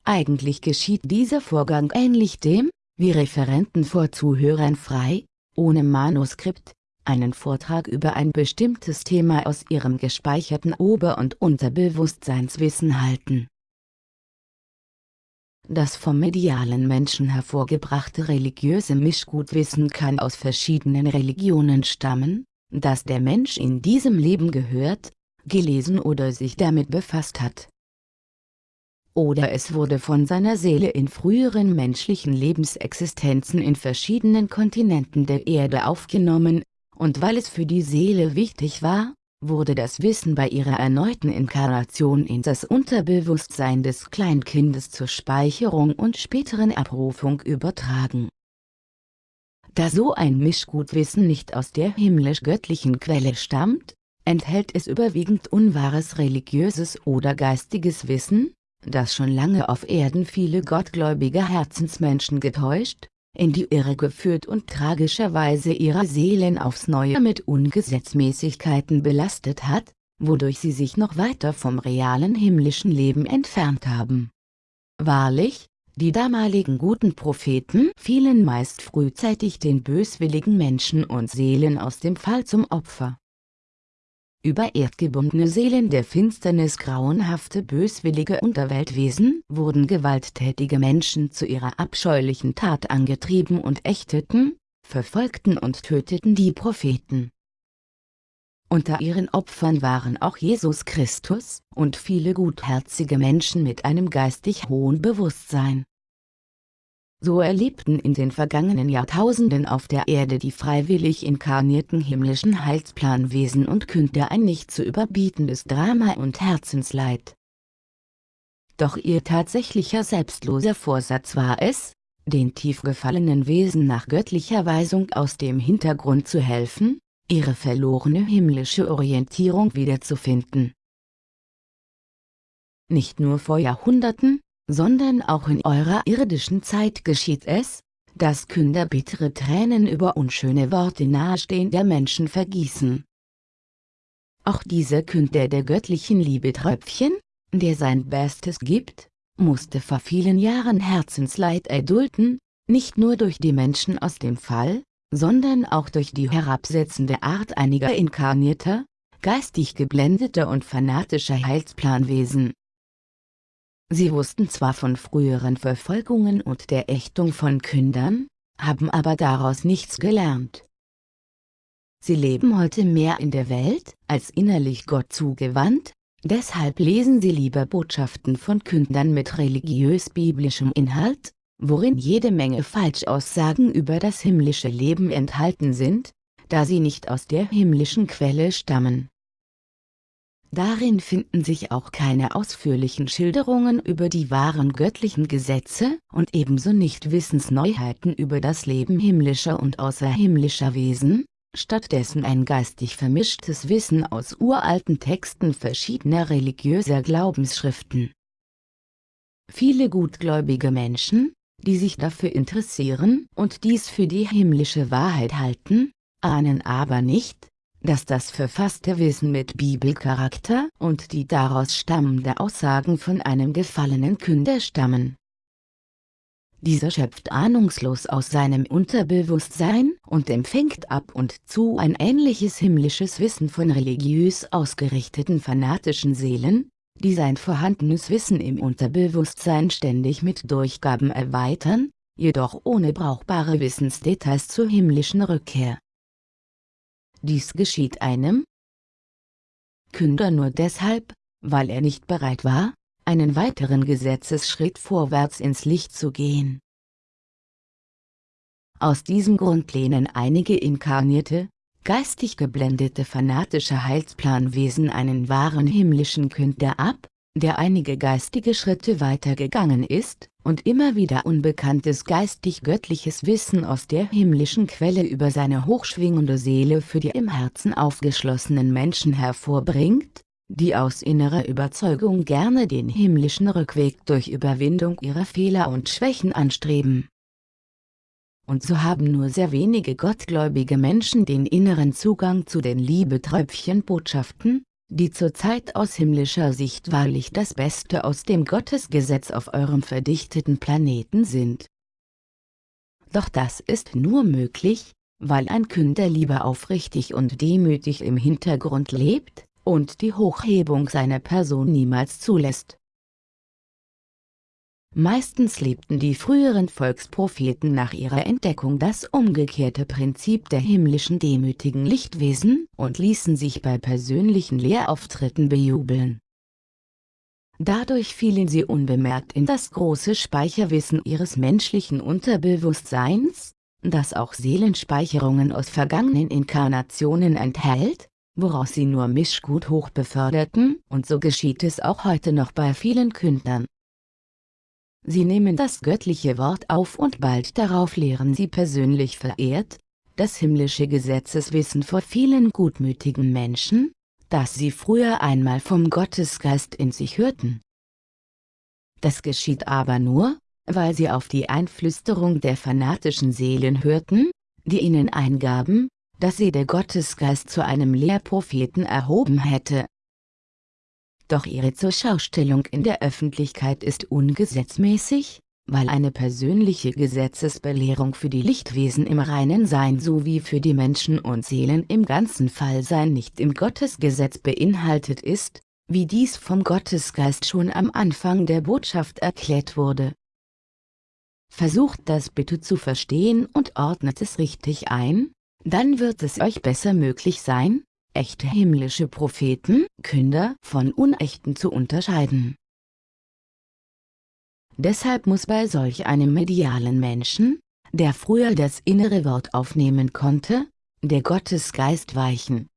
Eigentlich geschieht dieser Vorgang ähnlich dem, wie Referenten vor Zuhörern frei, ohne Manuskript, einen Vortrag über ein bestimmtes Thema aus ihrem gespeicherten Ober- und Unterbewusstseinswissen halten. Das vom medialen Menschen hervorgebrachte religiöse Mischgutwissen kann aus verschiedenen Religionen stammen, das der Mensch in diesem Leben gehört, gelesen oder sich damit befasst hat. Oder es wurde von seiner Seele in früheren menschlichen Lebensexistenzen in verschiedenen Kontinenten der Erde aufgenommen, und weil es für die Seele wichtig war, wurde das Wissen bei ihrer erneuten Inkarnation in das Unterbewusstsein des Kleinkindes zur Speicherung und späteren Abrufung übertragen. Da so ein Mischgutwissen nicht aus der himmlisch-göttlichen Quelle stammt, enthält es überwiegend unwahres religiöses oder geistiges Wissen, das schon lange auf Erden viele gottgläubige Herzensmenschen getäuscht, in die Irre geführt und tragischerweise ihre Seelen aufs Neue mit Ungesetzmäßigkeiten belastet hat, wodurch sie sich noch weiter vom realen himmlischen Leben entfernt haben. Wahrlich, die damaligen guten Propheten fielen meist frühzeitig den böswilligen Menschen und Seelen aus dem Fall zum Opfer über erdgebundene Seelen der Finsternis grauenhafte böswillige Unterweltwesen wurden gewalttätige Menschen zu ihrer abscheulichen Tat angetrieben und ächteten, verfolgten und töteten die Propheten. Unter ihren Opfern waren auch Jesus Christus und viele gutherzige Menschen mit einem geistig hohen Bewusstsein. So erlebten in den vergangenen Jahrtausenden auf der Erde die freiwillig inkarnierten himmlischen Heilsplanwesen und Künder ein nicht zu überbietendes Drama und Herzensleid. Doch ihr tatsächlicher selbstloser Vorsatz war es, den tief gefallenen Wesen nach göttlicher Weisung aus dem Hintergrund zu helfen, ihre verlorene himmlische Orientierung wiederzufinden. Nicht nur vor Jahrhunderten, sondern auch in eurer irdischen Zeit geschieht es, dass Künder bittere Tränen über unschöne Worte nahestehender Menschen vergießen. Auch dieser Künder der göttlichen Liebe Tröpfchen, der sein Bestes gibt, musste vor vielen Jahren Herzensleid erdulden, nicht nur durch die Menschen aus dem Fall, sondern auch durch die herabsetzende Art einiger inkarnierter, geistig geblendeter und fanatischer Heilsplanwesen. Sie wussten zwar von früheren Verfolgungen und der Ächtung von Kündern, haben aber daraus nichts gelernt. Sie leben heute mehr in der Welt, als innerlich Gott zugewandt, deshalb lesen sie lieber Botschaften von Kündern mit religiös-biblischem Inhalt, worin jede Menge Falschaussagen über das himmlische Leben enthalten sind, da sie nicht aus der himmlischen Quelle stammen. Darin finden sich auch keine ausführlichen Schilderungen über die wahren göttlichen Gesetze und ebenso nicht Wissensneuheiten über das Leben himmlischer und außerhimmlischer Wesen, stattdessen ein geistig vermischtes Wissen aus uralten Texten verschiedener religiöser Glaubensschriften. Viele gutgläubige Menschen, die sich dafür interessieren und dies für die himmlische Wahrheit halten, ahnen aber nicht, dass das verfasste Wissen mit Bibelcharakter und die daraus stammende Aussagen von einem gefallenen Künder stammen. Dieser schöpft ahnungslos aus seinem Unterbewusstsein und empfängt ab und zu ein ähnliches himmlisches Wissen von religiös ausgerichteten fanatischen Seelen, die sein vorhandenes Wissen im Unterbewusstsein ständig mit Durchgaben erweitern, jedoch ohne brauchbare Wissensdetails zur himmlischen Rückkehr. Dies geschieht einem Künder nur deshalb, weil er nicht bereit war, einen weiteren Gesetzesschritt vorwärts ins Licht zu gehen. Aus diesem Grund lehnen einige inkarnierte, geistig geblendete fanatische Heilsplanwesen einen wahren himmlischen Künder ab, der einige geistige Schritte weitergegangen ist, und immer wieder unbekanntes geistig-göttliches Wissen aus der himmlischen Quelle über seine hochschwingende Seele für die im Herzen aufgeschlossenen Menschen hervorbringt, die aus innerer Überzeugung gerne den himmlischen Rückweg durch Überwindung ihrer Fehler und Schwächen anstreben. Und so haben nur sehr wenige gottgläubige Menschen den inneren Zugang zu den Liebetröpfchen-Botschaften, die zurzeit aus himmlischer Sicht wahrlich das Beste aus dem Gottesgesetz auf eurem verdichteten Planeten sind. Doch das ist nur möglich, weil ein Künder lieber aufrichtig und demütig im Hintergrund lebt, und die Hochhebung seiner Person niemals zulässt. Meistens lebten die früheren Volkspropheten nach ihrer Entdeckung das umgekehrte Prinzip der himmlischen demütigen Lichtwesen und ließen sich bei persönlichen Lehrauftritten bejubeln. Dadurch fielen sie unbemerkt in das große Speicherwissen ihres menschlichen Unterbewusstseins, das auch Seelenspeicherungen aus vergangenen Inkarnationen enthält, woraus sie nur Mischgut hochbeförderten, und so geschieht es auch heute noch bei vielen Kündern. Sie nehmen das göttliche Wort auf und bald darauf lehren sie persönlich verehrt, das himmlische Gesetzeswissen vor vielen gutmütigen Menschen, das sie früher einmal vom Gottesgeist in sich hörten. Das geschieht aber nur, weil sie auf die Einflüsterung der fanatischen Seelen hörten, die ihnen eingaben, dass sie der Gottesgeist zu einem Lehrpropheten erhoben hätte. Doch ihre Zurschaustellung in der Öffentlichkeit ist ungesetzmäßig, weil eine persönliche Gesetzesbelehrung für die Lichtwesen im reinen Sein sowie für die Menschen und Seelen im ganzen Fallsein nicht im Gottesgesetz beinhaltet ist, wie dies vom Gottesgeist schon am Anfang der Botschaft erklärt wurde. Versucht das bitte zu verstehen und ordnet es richtig ein, dann wird es euch besser möglich sein, echte himmlische Propheten, Künder von unechten zu unterscheiden. Deshalb muss bei solch einem medialen Menschen, der früher das innere Wort aufnehmen konnte, der Gottesgeist weichen.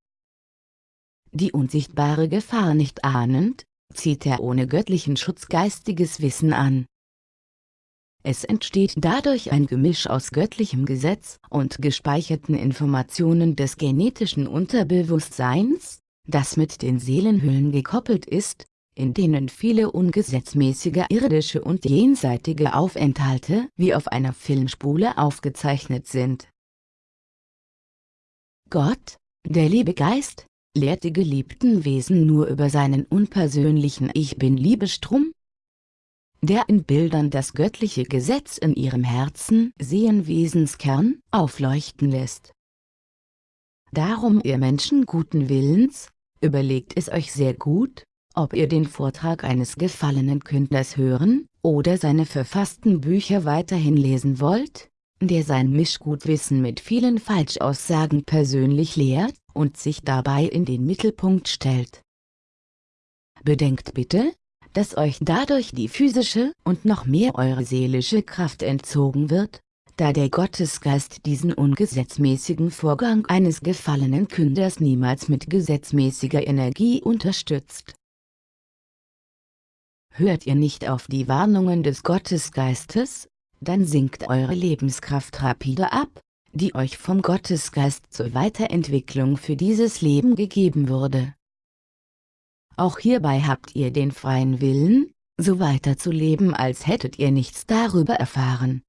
Die unsichtbare Gefahr nicht ahnend, zieht er ohne göttlichen Schutz geistiges Wissen an. Es entsteht dadurch ein Gemisch aus göttlichem Gesetz und gespeicherten Informationen des genetischen Unterbewusstseins, das mit den Seelenhüllen gekoppelt ist, in denen viele ungesetzmäßige irdische und jenseitige Aufenthalte wie auf einer Filmspule aufgezeichnet sind. Gott, der liebe Geist, lehrt die geliebten Wesen nur über seinen unpersönlichen Ich Bin-Liebestrom, der in Bildern das göttliche Gesetz in ihrem Herzen Sehenwesenskern aufleuchten lässt. Darum ihr Menschen guten Willens, überlegt es euch sehr gut, ob ihr den Vortrag eines gefallenen Künders hören oder seine verfassten Bücher weiterhin lesen wollt, der sein Mischgutwissen mit vielen Falschaussagen persönlich lehrt und sich dabei in den Mittelpunkt stellt. Bedenkt bitte, dass euch dadurch die physische und noch mehr eure seelische Kraft entzogen wird, da der Gottesgeist diesen ungesetzmäßigen Vorgang eines gefallenen Künders niemals mit gesetzmäßiger Energie unterstützt. Hört ihr nicht auf die Warnungen des Gottesgeistes, dann sinkt eure Lebenskraft rapide ab, die euch vom Gottesgeist zur Weiterentwicklung für dieses Leben gegeben wurde. Auch hierbei habt ihr den freien Willen, so weiterzuleben als hättet ihr nichts darüber erfahren.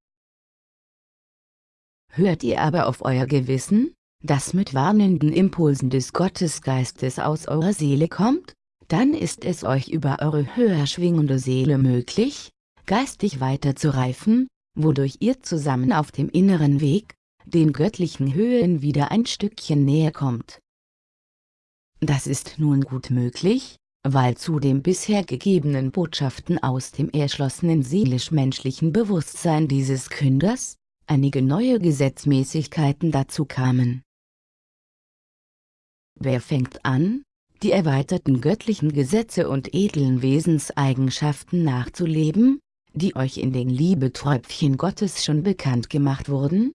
Hört ihr aber auf euer Gewissen, das mit warnenden Impulsen des Gottesgeistes aus eurer Seele kommt, dann ist es euch über eure höher schwingende Seele möglich, geistig weiterzureifen, wodurch ihr zusammen auf dem inneren Weg, den göttlichen Höhen wieder ein Stückchen näher kommt. Das ist nun gut möglich, weil zu den bisher gegebenen Botschaften aus dem erschlossenen seelisch-menschlichen Bewusstsein dieses Künders, einige neue Gesetzmäßigkeiten dazu kamen. Wer fängt an, die erweiterten göttlichen Gesetze und edlen Wesenseigenschaften nachzuleben, die euch in den Liebeträubchen Gottes schon bekannt gemacht wurden?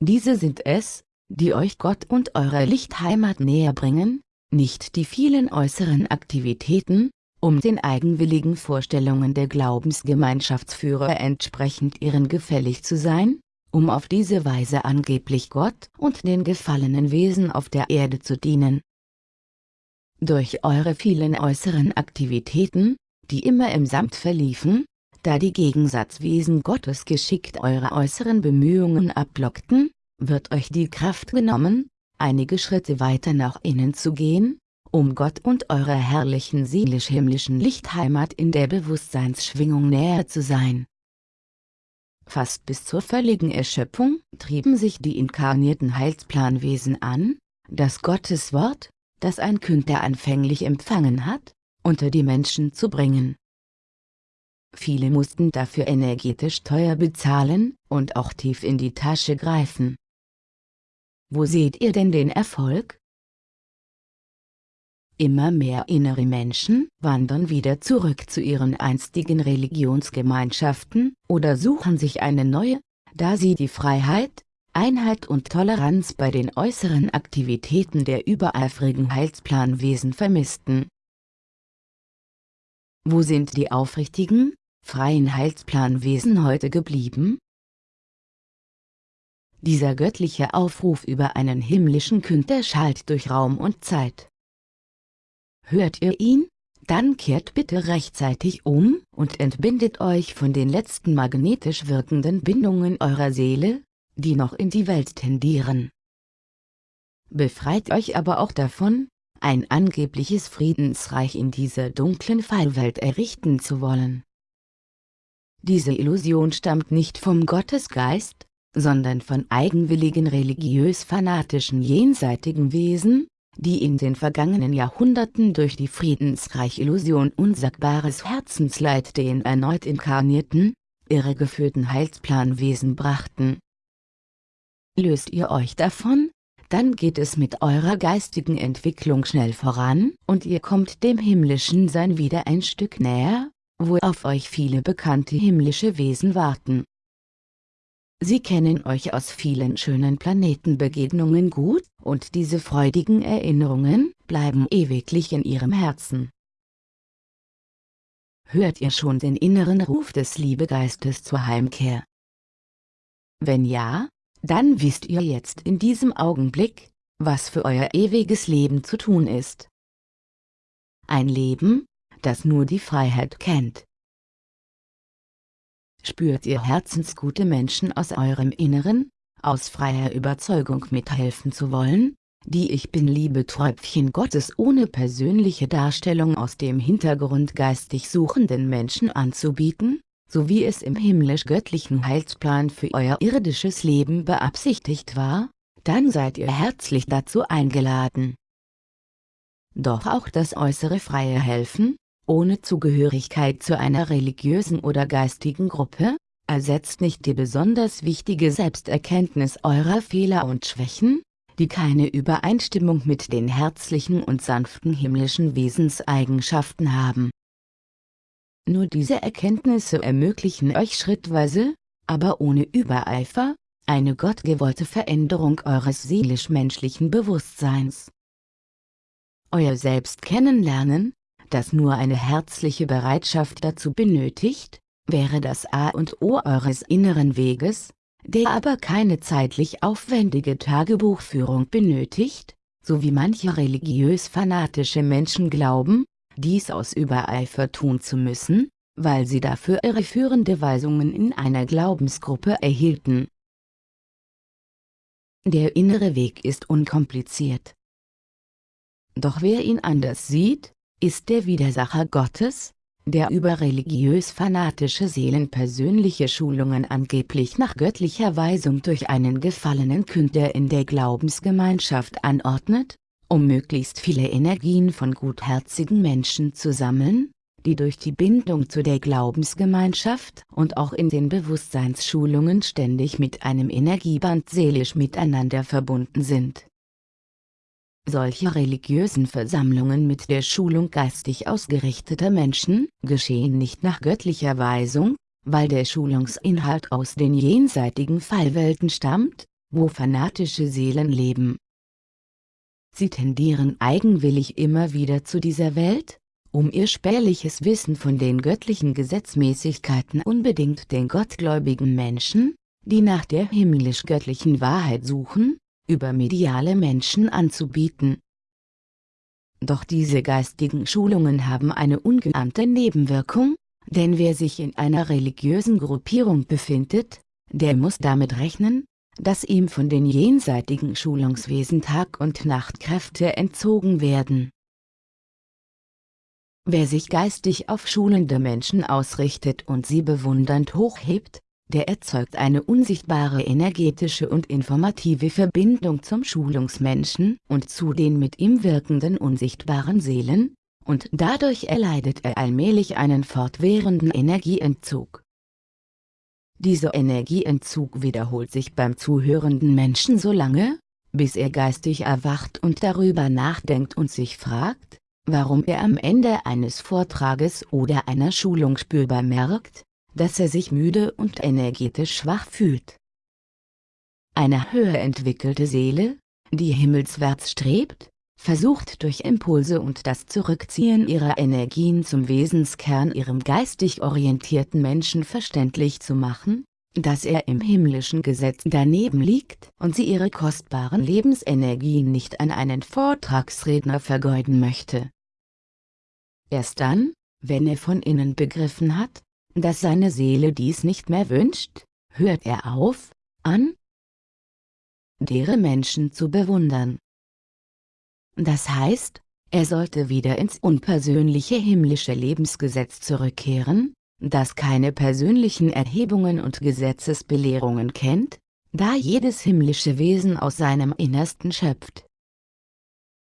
Diese sind es, die euch Gott und eurer Lichtheimat näher bringen, nicht die vielen äußeren Aktivitäten, um den eigenwilligen Vorstellungen der Glaubensgemeinschaftsführer entsprechend ihren gefällig zu sein, um auf diese Weise angeblich Gott und den gefallenen Wesen auf der Erde zu dienen. durch eure vielen äußeren Aktivitäten, die immer im Samt verliefen, da die Gegensatzwesen Gottes geschickt eure äußeren Bemühungen ablockten, wird euch die Kraft genommen, einige Schritte weiter nach innen zu gehen, um Gott und eurer herrlichen seelisch-himmlischen Lichtheimat in der Bewusstseinsschwingung näher zu sein. Fast bis zur völligen Erschöpfung trieben sich die inkarnierten Heilsplanwesen an, das Gottes Wort, das ein Künder anfänglich empfangen hat, unter die Menschen zu bringen. Viele mussten dafür energetisch teuer bezahlen und auch tief in die Tasche greifen. Wo seht ihr denn den Erfolg? Immer mehr innere Menschen wandern wieder zurück zu ihren einstigen Religionsgemeinschaften oder suchen sich eine neue, da sie die Freiheit, Einheit und Toleranz bei den äußeren Aktivitäten der übereifrigen Heilsplanwesen vermissten. Wo sind die aufrichtigen, freien Heilsplanwesen heute geblieben? Dieser göttliche Aufruf über einen himmlischen Künder schallt durch Raum und Zeit. Hört ihr ihn? Dann kehrt bitte rechtzeitig um und entbindet euch von den letzten magnetisch wirkenden Bindungen eurer Seele, die noch in die Welt tendieren. Befreit euch aber auch davon, ein angebliches Friedensreich in dieser dunklen Fallwelt errichten zu wollen. Diese Illusion stammt nicht vom Gottesgeist, sondern von eigenwilligen religiös-fanatischen jenseitigen Wesen, die in den vergangenen Jahrhunderten durch die Friedensreich-Illusion unsagbares Herzensleid den erneut inkarnierten, irregeführten Heilsplanwesen brachten. Löst ihr euch davon, dann geht es mit eurer geistigen Entwicklung schnell voran und ihr kommt dem himmlischen Sein wieder ein Stück näher, wo auf euch viele bekannte himmlische Wesen warten. Sie kennen euch aus vielen schönen Planetenbegegnungen gut, und diese freudigen Erinnerungen bleiben ewiglich in ihrem Herzen. Hört ihr schon den inneren Ruf des Liebegeistes zur Heimkehr? Wenn ja, dann wisst ihr jetzt in diesem Augenblick, was für euer ewiges Leben zu tun ist. Ein Leben, das nur die Freiheit kennt. Spürt ihr herzensgute Menschen aus eurem Inneren, aus freier Überzeugung mithelfen zu wollen, die Ich Bin-Liebe Träubchen Gottes ohne persönliche Darstellung aus dem Hintergrund geistig suchenden Menschen anzubieten, so wie es im himmlisch-göttlichen Heilsplan für euer irdisches Leben beabsichtigt war, dann seid ihr herzlich dazu eingeladen. Doch auch das äußere freie Helfen, ohne Zugehörigkeit zu einer religiösen oder geistigen Gruppe, ersetzt nicht die besonders wichtige Selbsterkenntnis eurer Fehler und Schwächen, die keine Übereinstimmung mit den herzlichen und sanften himmlischen Wesenseigenschaften haben. Nur diese Erkenntnisse ermöglichen euch schrittweise, aber ohne Übereifer, eine gottgewollte Veränderung eures seelisch-menschlichen Bewusstseins. Euer Selbst kennenlernen, das nur eine herzliche Bereitschaft dazu benötigt, wäre das A und O eures inneren Weges, der aber keine zeitlich aufwendige Tagebuchführung benötigt, so wie manche religiös-fanatische Menschen glauben, dies aus Übereifer tun zu müssen, weil sie dafür irreführende Weisungen in einer Glaubensgruppe erhielten. Der innere Weg ist unkompliziert. Doch wer ihn anders sieht, ist der Widersacher Gottes, der über religiös-fanatische Seelen persönliche Schulungen angeblich nach göttlicher Weisung durch einen gefallenen Künder in der Glaubensgemeinschaft anordnet, um möglichst viele Energien von gutherzigen Menschen zu sammeln, die durch die Bindung zu der Glaubensgemeinschaft und auch in den Bewusstseinsschulungen ständig mit einem Energieband seelisch miteinander verbunden sind. Solche religiösen Versammlungen mit der Schulung geistig ausgerichteter Menschen geschehen nicht nach göttlicher Weisung, weil der Schulungsinhalt aus den jenseitigen Fallwelten stammt, wo fanatische Seelen leben. Sie tendieren eigenwillig immer wieder zu dieser Welt, um ihr spärliches Wissen von den göttlichen Gesetzmäßigkeiten unbedingt den gottgläubigen Menschen, die nach der himmlisch-göttlichen Wahrheit suchen, über mediale Menschen anzubieten. Doch diese geistigen Schulungen haben eine ungeahnte Nebenwirkung, denn wer sich in einer religiösen Gruppierung befindet, der muss damit rechnen, dass ihm von den jenseitigen Schulungswesen Tag- und Nachtkräfte entzogen werden. Wer sich geistig auf schulende Menschen ausrichtet und sie bewundernd hochhebt, der erzeugt eine unsichtbare energetische und informative Verbindung zum Schulungsmenschen und zu den mit ihm wirkenden unsichtbaren Seelen, und dadurch erleidet er allmählich einen fortwährenden Energieentzug. Dieser Energieentzug wiederholt sich beim zuhörenden Menschen so lange, bis er geistig erwacht und darüber nachdenkt und sich fragt, warum er am Ende eines Vortrages oder einer Schulung spürbar merkt, dass er sich müde und energetisch schwach fühlt. Eine höher entwickelte Seele, die himmelswärts strebt, versucht durch Impulse und das Zurückziehen ihrer Energien zum Wesenskern ihrem geistig orientierten Menschen verständlich zu machen, dass er im himmlischen Gesetz daneben liegt und sie ihre kostbaren Lebensenergien nicht an einen Vortragsredner vergeuden möchte. Erst dann, wenn er von innen begriffen hat, dass seine Seele dies nicht mehr wünscht, hört er auf, an, deren Menschen zu bewundern. Das heißt, er sollte wieder ins unpersönliche himmlische Lebensgesetz zurückkehren, das keine persönlichen Erhebungen und Gesetzesbelehrungen kennt, da jedes himmlische Wesen aus seinem Innersten schöpft.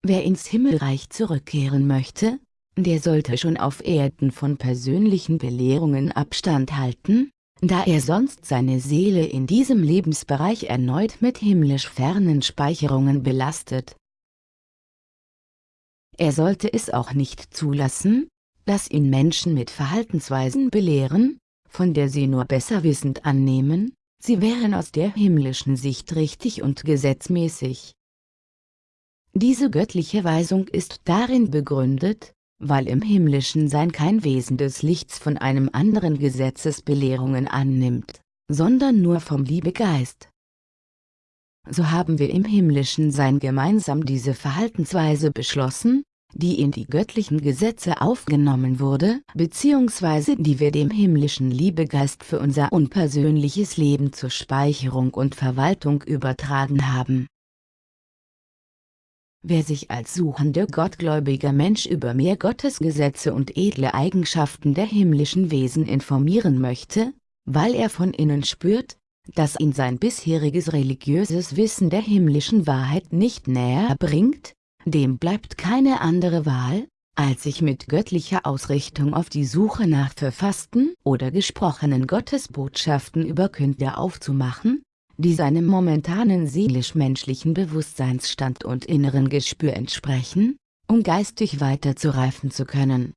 Wer ins Himmelreich zurückkehren möchte, der sollte schon auf Erden von persönlichen Belehrungen Abstand halten, da er sonst seine Seele in diesem Lebensbereich erneut mit himmlisch fernen Speicherungen belastet. Er sollte es auch nicht zulassen, dass ihn Menschen mit Verhaltensweisen belehren, von der sie nur besser wissend annehmen, sie wären aus der himmlischen Sicht richtig und gesetzmäßig. Diese göttliche Weisung ist darin begründet, weil im himmlischen Sein kein Wesen des Lichts von einem anderen Gesetzesbelehrungen annimmt, sondern nur vom Liebegeist so haben wir im himmlischen Sein gemeinsam diese Verhaltensweise beschlossen, die in die göttlichen Gesetze aufgenommen wurde, bzw. die wir dem himmlischen Liebegeist für unser unpersönliches Leben zur Speicherung und Verwaltung übertragen haben. Wer sich als suchender gottgläubiger Mensch über mehr Gottesgesetze und edle Eigenschaften der himmlischen Wesen informieren möchte, weil er von innen spürt, dass ihn sein bisheriges religiöses Wissen der himmlischen Wahrheit nicht näher bringt, dem bleibt keine andere Wahl, als sich mit göttlicher Ausrichtung auf die Suche nach verfassten oder gesprochenen Gottesbotschaften über Künder aufzumachen, die seinem momentanen seelisch-menschlichen Bewusstseinsstand und inneren Gespür entsprechen, um geistig weiterzureifen zu können.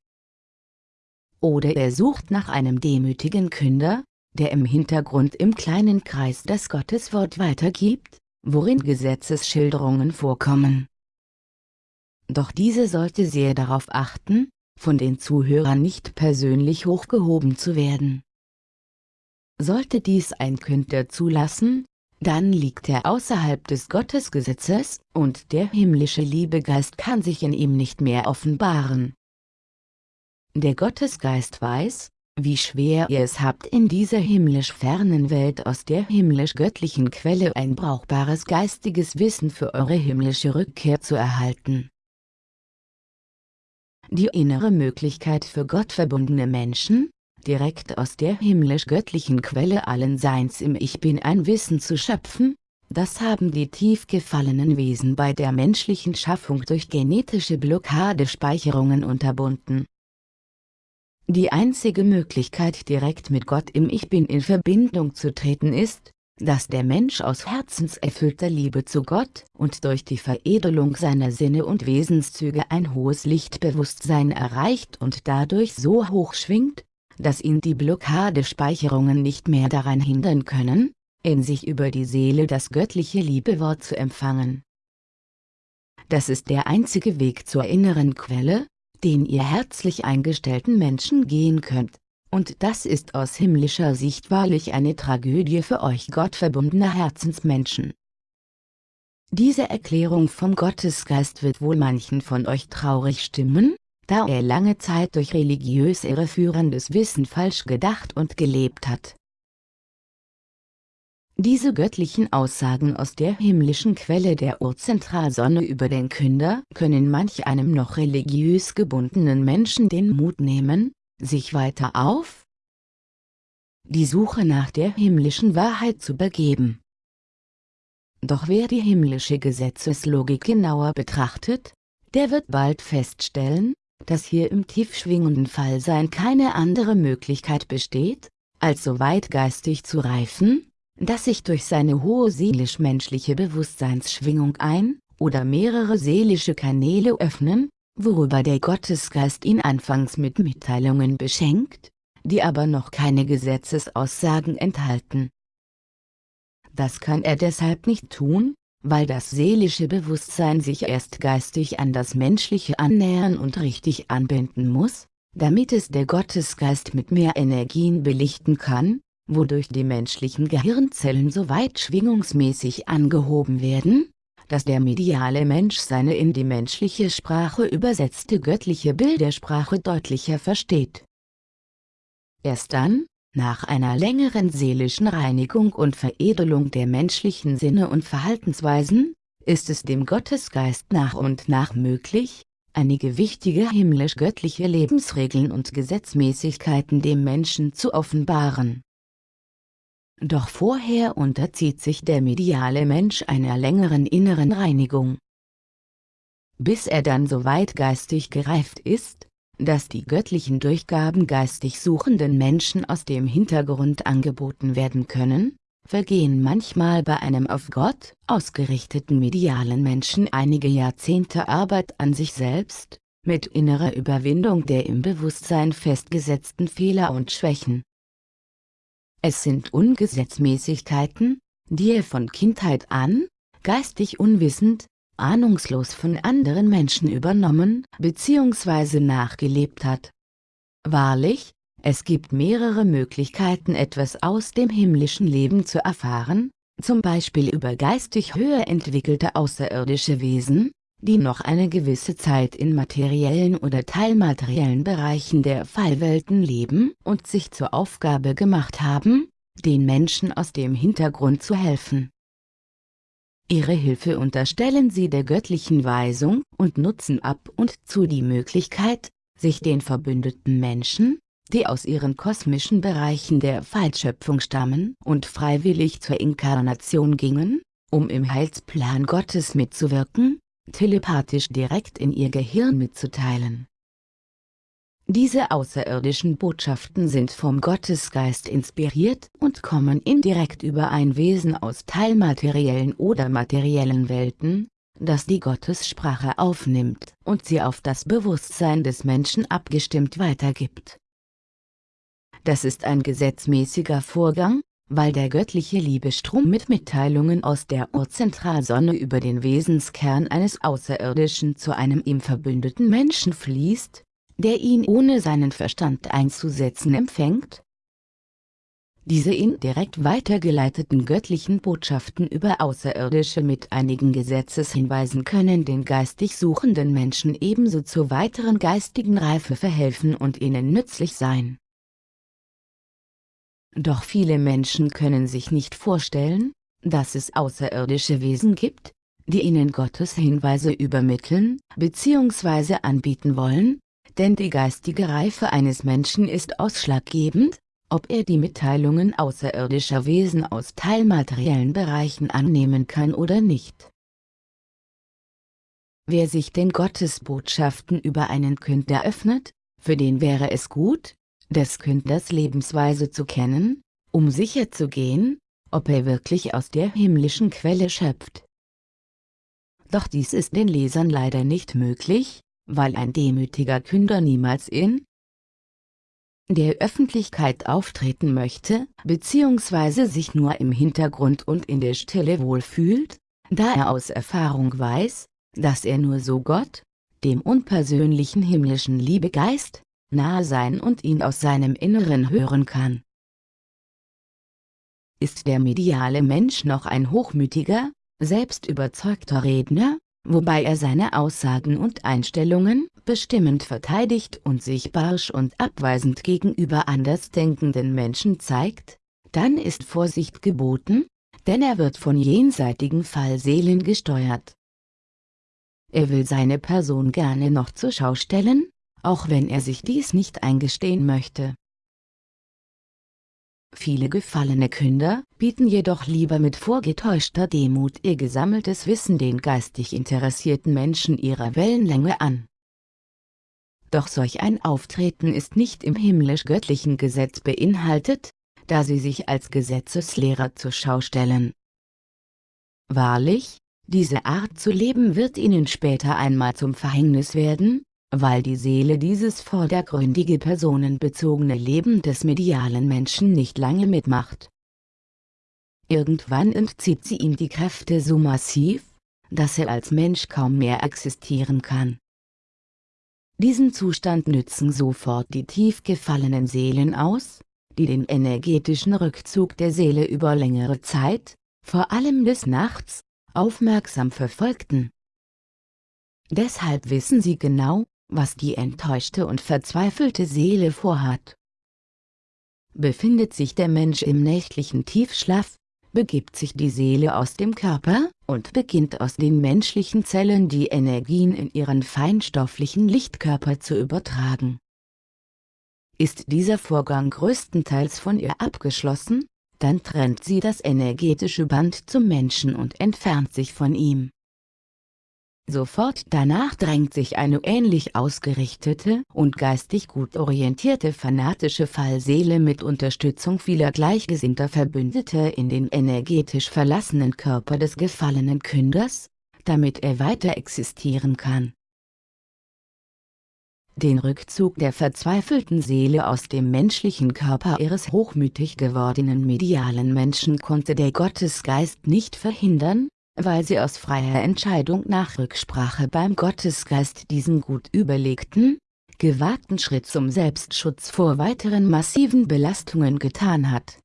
Oder er sucht nach einem demütigen Künder, der im Hintergrund im kleinen Kreis das Gotteswort weitergibt, worin Gesetzesschilderungen vorkommen doch diese sollte sehr darauf achten, von den Zuhörern nicht persönlich hochgehoben zu werden. Sollte dies ein Künder zulassen, dann liegt er außerhalb des Gottesgesetzes, und der himmlische Liebegeist kann sich in ihm nicht mehr offenbaren. Der Gottesgeist weiß, wie schwer ihr es habt in dieser himmlisch fernen Welt aus der himmlisch-göttlichen Quelle ein brauchbares geistiges Wissen für eure himmlische Rückkehr zu erhalten. Die innere Möglichkeit für gottverbundene Menschen, direkt aus der himmlisch-göttlichen Quelle allen Seins im Ich Bin ein Wissen zu schöpfen, das haben die tief gefallenen Wesen bei der menschlichen Schaffung durch genetische Blockadespeicherungen unterbunden. Die einzige Möglichkeit direkt mit Gott im Ich Bin in Verbindung zu treten ist, dass der Mensch aus herzenserfüllter Liebe zu Gott und durch die Veredelung seiner Sinne und Wesenszüge ein hohes Lichtbewusstsein erreicht und dadurch so hoch schwingt, dass ihn die Blockadespeicherungen nicht mehr daran hindern können, in sich über die Seele das göttliche Liebewort zu empfangen. Das ist der einzige Weg zur inneren Quelle, den ihr herzlich eingestellten Menschen gehen könnt und das ist aus himmlischer Sicht wahrlich eine Tragödie für euch gottverbundener Herzensmenschen. Diese Erklärung vom Gottesgeist wird wohl manchen von euch traurig stimmen, da er lange Zeit durch religiös irreführendes Wissen falsch gedacht und gelebt hat. Diese göttlichen Aussagen aus der himmlischen Quelle der Urzentralsonne über den Künder können manch einem noch religiös gebundenen Menschen den Mut nehmen, sich weiter auf die Suche nach der himmlischen Wahrheit zu begeben. Doch wer die himmlische Gesetzeslogik genauer betrachtet, der wird bald feststellen, dass hier im tief schwingenden Fallsein keine andere Möglichkeit besteht, als so weit geistig zu reifen, dass sich durch seine hohe seelisch-menschliche Bewusstseinsschwingung ein oder mehrere seelische Kanäle öffnen, worüber der Gottesgeist ihn anfangs mit Mitteilungen beschenkt, die aber noch keine Gesetzesaussagen enthalten. Das kann er deshalb nicht tun, weil das seelische Bewusstsein sich erst geistig an das menschliche annähern und richtig anbinden muss, damit es der Gottesgeist mit mehr Energien belichten kann, wodurch die menschlichen Gehirnzellen so weit schwingungsmäßig angehoben werden, dass der mediale Mensch seine in die menschliche Sprache übersetzte göttliche Bildersprache deutlicher versteht. Erst dann, nach einer längeren seelischen Reinigung und Veredelung der menschlichen Sinne und Verhaltensweisen, ist es dem Gottesgeist nach und nach möglich, einige wichtige himmlisch-göttliche Lebensregeln und Gesetzmäßigkeiten dem Menschen zu offenbaren. Doch vorher unterzieht sich der mediale Mensch einer längeren inneren Reinigung. Bis er dann so weit geistig gereift ist, dass die göttlichen Durchgaben geistig suchenden Menschen aus dem Hintergrund angeboten werden können, vergehen manchmal bei einem auf Gott ausgerichteten medialen Menschen einige Jahrzehnte Arbeit an sich selbst, mit innerer Überwindung der im Bewusstsein festgesetzten Fehler und Schwächen. Es sind Ungesetzmäßigkeiten, die er von Kindheit an, geistig unwissend, ahnungslos von anderen Menschen übernommen bzw. nachgelebt hat. Wahrlich, es gibt mehrere Möglichkeiten etwas aus dem himmlischen Leben zu erfahren, zum Beispiel über geistig höher entwickelte außerirdische Wesen, die noch eine gewisse Zeit in materiellen oder teilmateriellen Bereichen der Fallwelten leben und sich zur Aufgabe gemacht haben, den Menschen aus dem Hintergrund zu helfen. Ihre Hilfe unterstellen sie der göttlichen Weisung und nutzen ab und zu die Möglichkeit, sich den verbündeten Menschen, die aus ihren kosmischen Bereichen der Fallschöpfung stammen und freiwillig zur Inkarnation gingen, um im Heilsplan Gottes mitzuwirken, telepathisch direkt in ihr Gehirn mitzuteilen. Diese außerirdischen Botschaften sind vom Gottesgeist inspiriert und kommen indirekt über ein Wesen aus teilmateriellen oder materiellen Welten, das die Gottessprache aufnimmt und sie auf das Bewusstsein des Menschen abgestimmt weitergibt. Das ist ein gesetzmäßiger Vorgang, weil der göttliche Liebestrom mit Mitteilungen aus der Urzentralsonne über den Wesenskern eines Außerirdischen zu einem ihm verbündeten Menschen fließt, der ihn ohne seinen Verstand einzusetzen empfängt? Diese indirekt weitergeleiteten göttlichen Botschaften über Außerirdische mit einigen Gesetzeshinweisen können den geistig suchenden Menschen ebenso zur weiteren geistigen Reife verhelfen und ihnen nützlich sein. Doch viele Menschen können sich nicht vorstellen, dass es außerirdische Wesen gibt, die ihnen Gottes Hinweise übermitteln bzw. anbieten wollen, denn die geistige Reife eines Menschen ist ausschlaggebend, ob er die Mitteilungen außerirdischer Wesen aus teilmateriellen Bereichen annehmen kann oder nicht. Wer sich den Gottesbotschaften über einen Künder öffnet, für den wäre es gut, des Künders Lebensweise zu kennen, um sicherzugehen, ob er wirklich aus der himmlischen Quelle schöpft. Doch dies ist den Lesern leider nicht möglich, weil ein demütiger Künder niemals in der Öffentlichkeit auftreten möchte, bzw. sich nur im Hintergrund und in der Stille wohlfühlt, da er aus Erfahrung weiß, dass er nur so Gott, dem unpersönlichen himmlischen Liebegeist, nahe sein und ihn aus seinem Inneren hören kann. Ist der mediale Mensch noch ein hochmütiger, selbst überzeugter Redner, wobei er seine Aussagen und Einstellungen bestimmend verteidigt und sich barsch und abweisend gegenüber andersdenkenden Menschen zeigt, dann ist Vorsicht geboten, denn er wird von jenseitigen Fallseelen gesteuert. Er will seine Person gerne noch zur Schau stellen, auch wenn er sich dies nicht eingestehen möchte. Viele gefallene Künder bieten jedoch lieber mit vorgetäuschter Demut ihr gesammeltes Wissen den geistig interessierten Menschen ihrer Wellenlänge an. Doch solch ein Auftreten ist nicht im himmlisch-göttlichen Gesetz beinhaltet, da sie sich als Gesetzeslehrer zur Schau stellen. Wahrlich, diese Art zu leben wird ihnen später einmal zum Verhängnis werden, weil die Seele dieses vordergründige personenbezogene Leben des medialen Menschen nicht lange mitmacht. Irgendwann entzieht sie ihm die Kräfte so massiv, dass er als Mensch kaum mehr existieren kann. Diesen Zustand nützen sofort die tief gefallenen Seelen aus, die den energetischen Rückzug der Seele über längere Zeit, vor allem des Nachts, aufmerksam verfolgten. Deshalb wissen sie genau, was die enttäuschte und verzweifelte Seele vorhat. Befindet sich der Mensch im nächtlichen Tiefschlaf, begibt sich die Seele aus dem Körper und beginnt aus den menschlichen Zellen die Energien in ihren feinstofflichen Lichtkörper zu übertragen. Ist dieser Vorgang größtenteils von ihr abgeschlossen, dann trennt sie das energetische Band zum Menschen und entfernt sich von ihm. Sofort danach drängt sich eine ähnlich ausgerichtete und geistig gut orientierte fanatische Fallseele mit Unterstützung vieler gleichgesinnter Verbündete in den energetisch verlassenen Körper des gefallenen Künders, damit er weiter existieren kann. Den Rückzug der verzweifelten Seele aus dem menschlichen Körper ihres hochmütig gewordenen medialen Menschen konnte der Gottesgeist nicht verhindern, weil sie aus freier Entscheidung nach Rücksprache beim Gottesgeist diesen gut überlegten, gewagten Schritt zum Selbstschutz vor weiteren massiven Belastungen getan hat.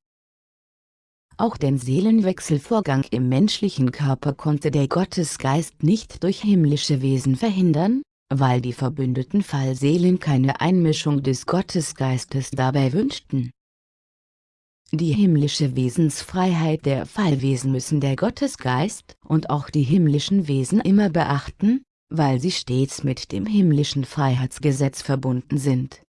Auch den Seelenwechselvorgang im menschlichen Körper konnte der Gottesgeist nicht durch himmlische Wesen verhindern, weil die verbündeten Fallseelen keine Einmischung des Gottesgeistes dabei wünschten. Die himmlische Wesensfreiheit der Fallwesen müssen der Gottesgeist und auch die himmlischen Wesen immer beachten, weil sie stets mit dem himmlischen Freiheitsgesetz verbunden sind.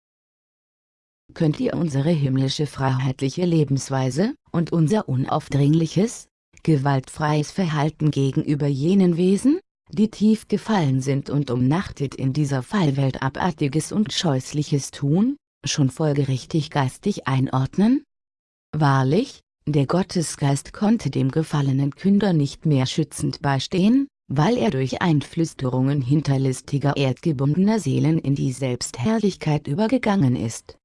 Könnt ihr unsere himmlische freiheitliche Lebensweise und unser unaufdringliches, gewaltfreies Verhalten gegenüber jenen Wesen, die tief gefallen sind und umnachtet in dieser Fallwelt abartiges und scheußliches tun, schon folgerichtig geistig einordnen? Wahrlich, der Gottesgeist konnte dem gefallenen Künder nicht mehr schützend beistehen, weil er durch Einflüsterungen hinterlistiger erdgebundener Seelen in die Selbstherrlichkeit übergegangen ist.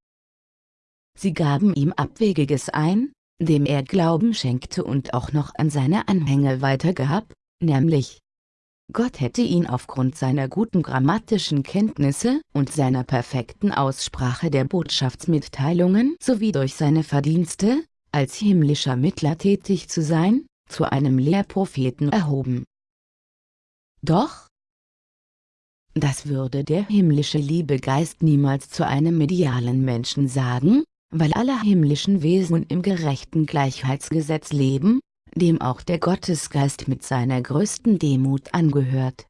Sie gaben ihm Abwegiges ein, dem er Glauben schenkte und auch noch an seine Anhänger weitergab, nämlich Gott hätte ihn aufgrund seiner guten grammatischen Kenntnisse und seiner perfekten Aussprache der Botschaftsmitteilungen sowie durch seine Verdienste, als himmlischer Mittler tätig zu sein, zu einem Lehrpropheten erhoben. Doch, das würde der himmlische Liebegeist niemals zu einem medialen Menschen sagen, weil alle himmlischen Wesen im gerechten Gleichheitsgesetz leben, dem auch der Gottesgeist mit seiner größten Demut angehört.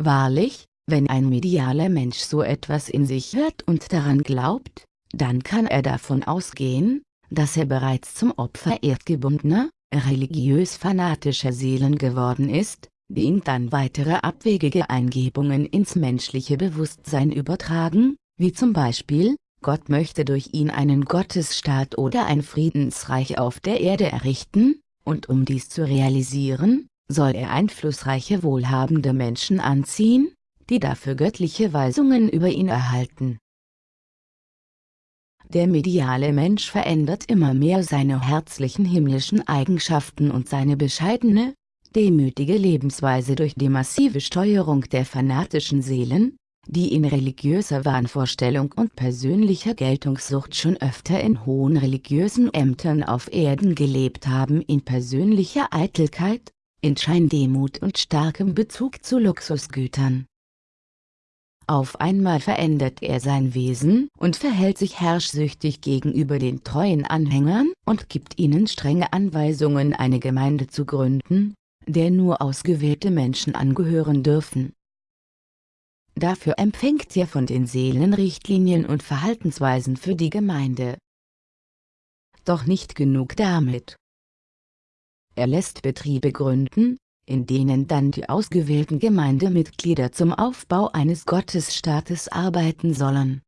Wahrlich, wenn ein medialer Mensch so etwas in sich hört und daran glaubt, dann kann er davon ausgehen, dass er bereits zum Opfer erdgebundener, religiös-fanatischer Seelen geworden ist, die ihm dann weitere abwegige Eingebungen ins menschliche Bewusstsein übertragen, wie zum Beispiel, Gott möchte durch ihn einen Gottesstaat oder ein Friedensreich auf der Erde errichten, und um dies zu realisieren, soll er einflussreiche wohlhabende Menschen anziehen, die dafür göttliche Weisungen über ihn erhalten. Der mediale Mensch verändert immer mehr seine herzlichen himmlischen Eigenschaften und seine bescheidene, demütige Lebensweise durch die massive Steuerung der fanatischen Seelen, die in religiöser Wahnvorstellung und persönlicher Geltungssucht schon öfter in hohen religiösen Ämtern auf Erden gelebt haben in persönlicher Eitelkeit, in Scheindemut und starkem Bezug zu Luxusgütern. Auf einmal verändert er sein Wesen und verhält sich herrschsüchtig gegenüber den treuen Anhängern und gibt ihnen strenge Anweisungen eine Gemeinde zu gründen, der nur ausgewählte Menschen angehören dürfen. Dafür empfängt er von den Seelen Richtlinien und Verhaltensweisen für die Gemeinde. Doch nicht genug damit. Er lässt Betriebe gründen, in denen dann die ausgewählten Gemeindemitglieder zum Aufbau eines Gottesstaates arbeiten sollen.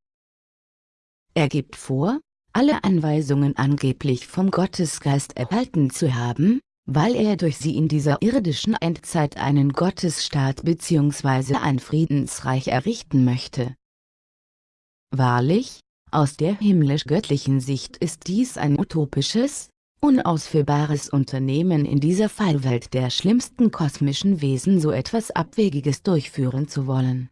Er gibt vor, alle Anweisungen angeblich vom Gottesgeist erhalten zu haben, weil er durch sie in dieser irdischen Endzeit einen Gottesstaat bzw. ein Friedensreich errichten möchte. Wahrlich, aus der himmlisch-göttlichen Sicht ist dies ein utopisches, unausführbares Unternehmen in dieser Fallwelt der schlimmsten kosmischen Wesen so etwas Abwegiges durchführen zu wollen.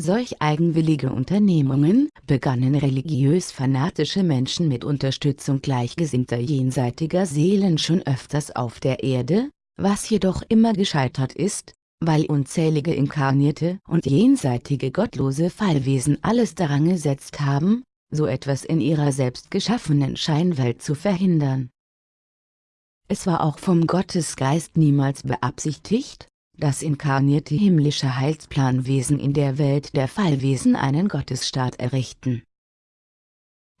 Solch eigenwillige Unternehmungen begannen religiös-fanatische Menschen mit Unterstützung gleichgesinnter jenseitiger Seelen schon öfters auf der Erde, was jedoch immer gescheitert ist, weil unzählige inkarnierte und jenseitige gottlose Fallwesen alles daran gesetzt haben, so etwas in ihrer selbst geschaffenen Scheinwelt zu verhindern. Es war auch vom Gottesgeist niemals beabsichtigt, dass inkarnierte himmlische Heilsplanwesen in der Welt der Fallwesen einen Gottesstaat errichten.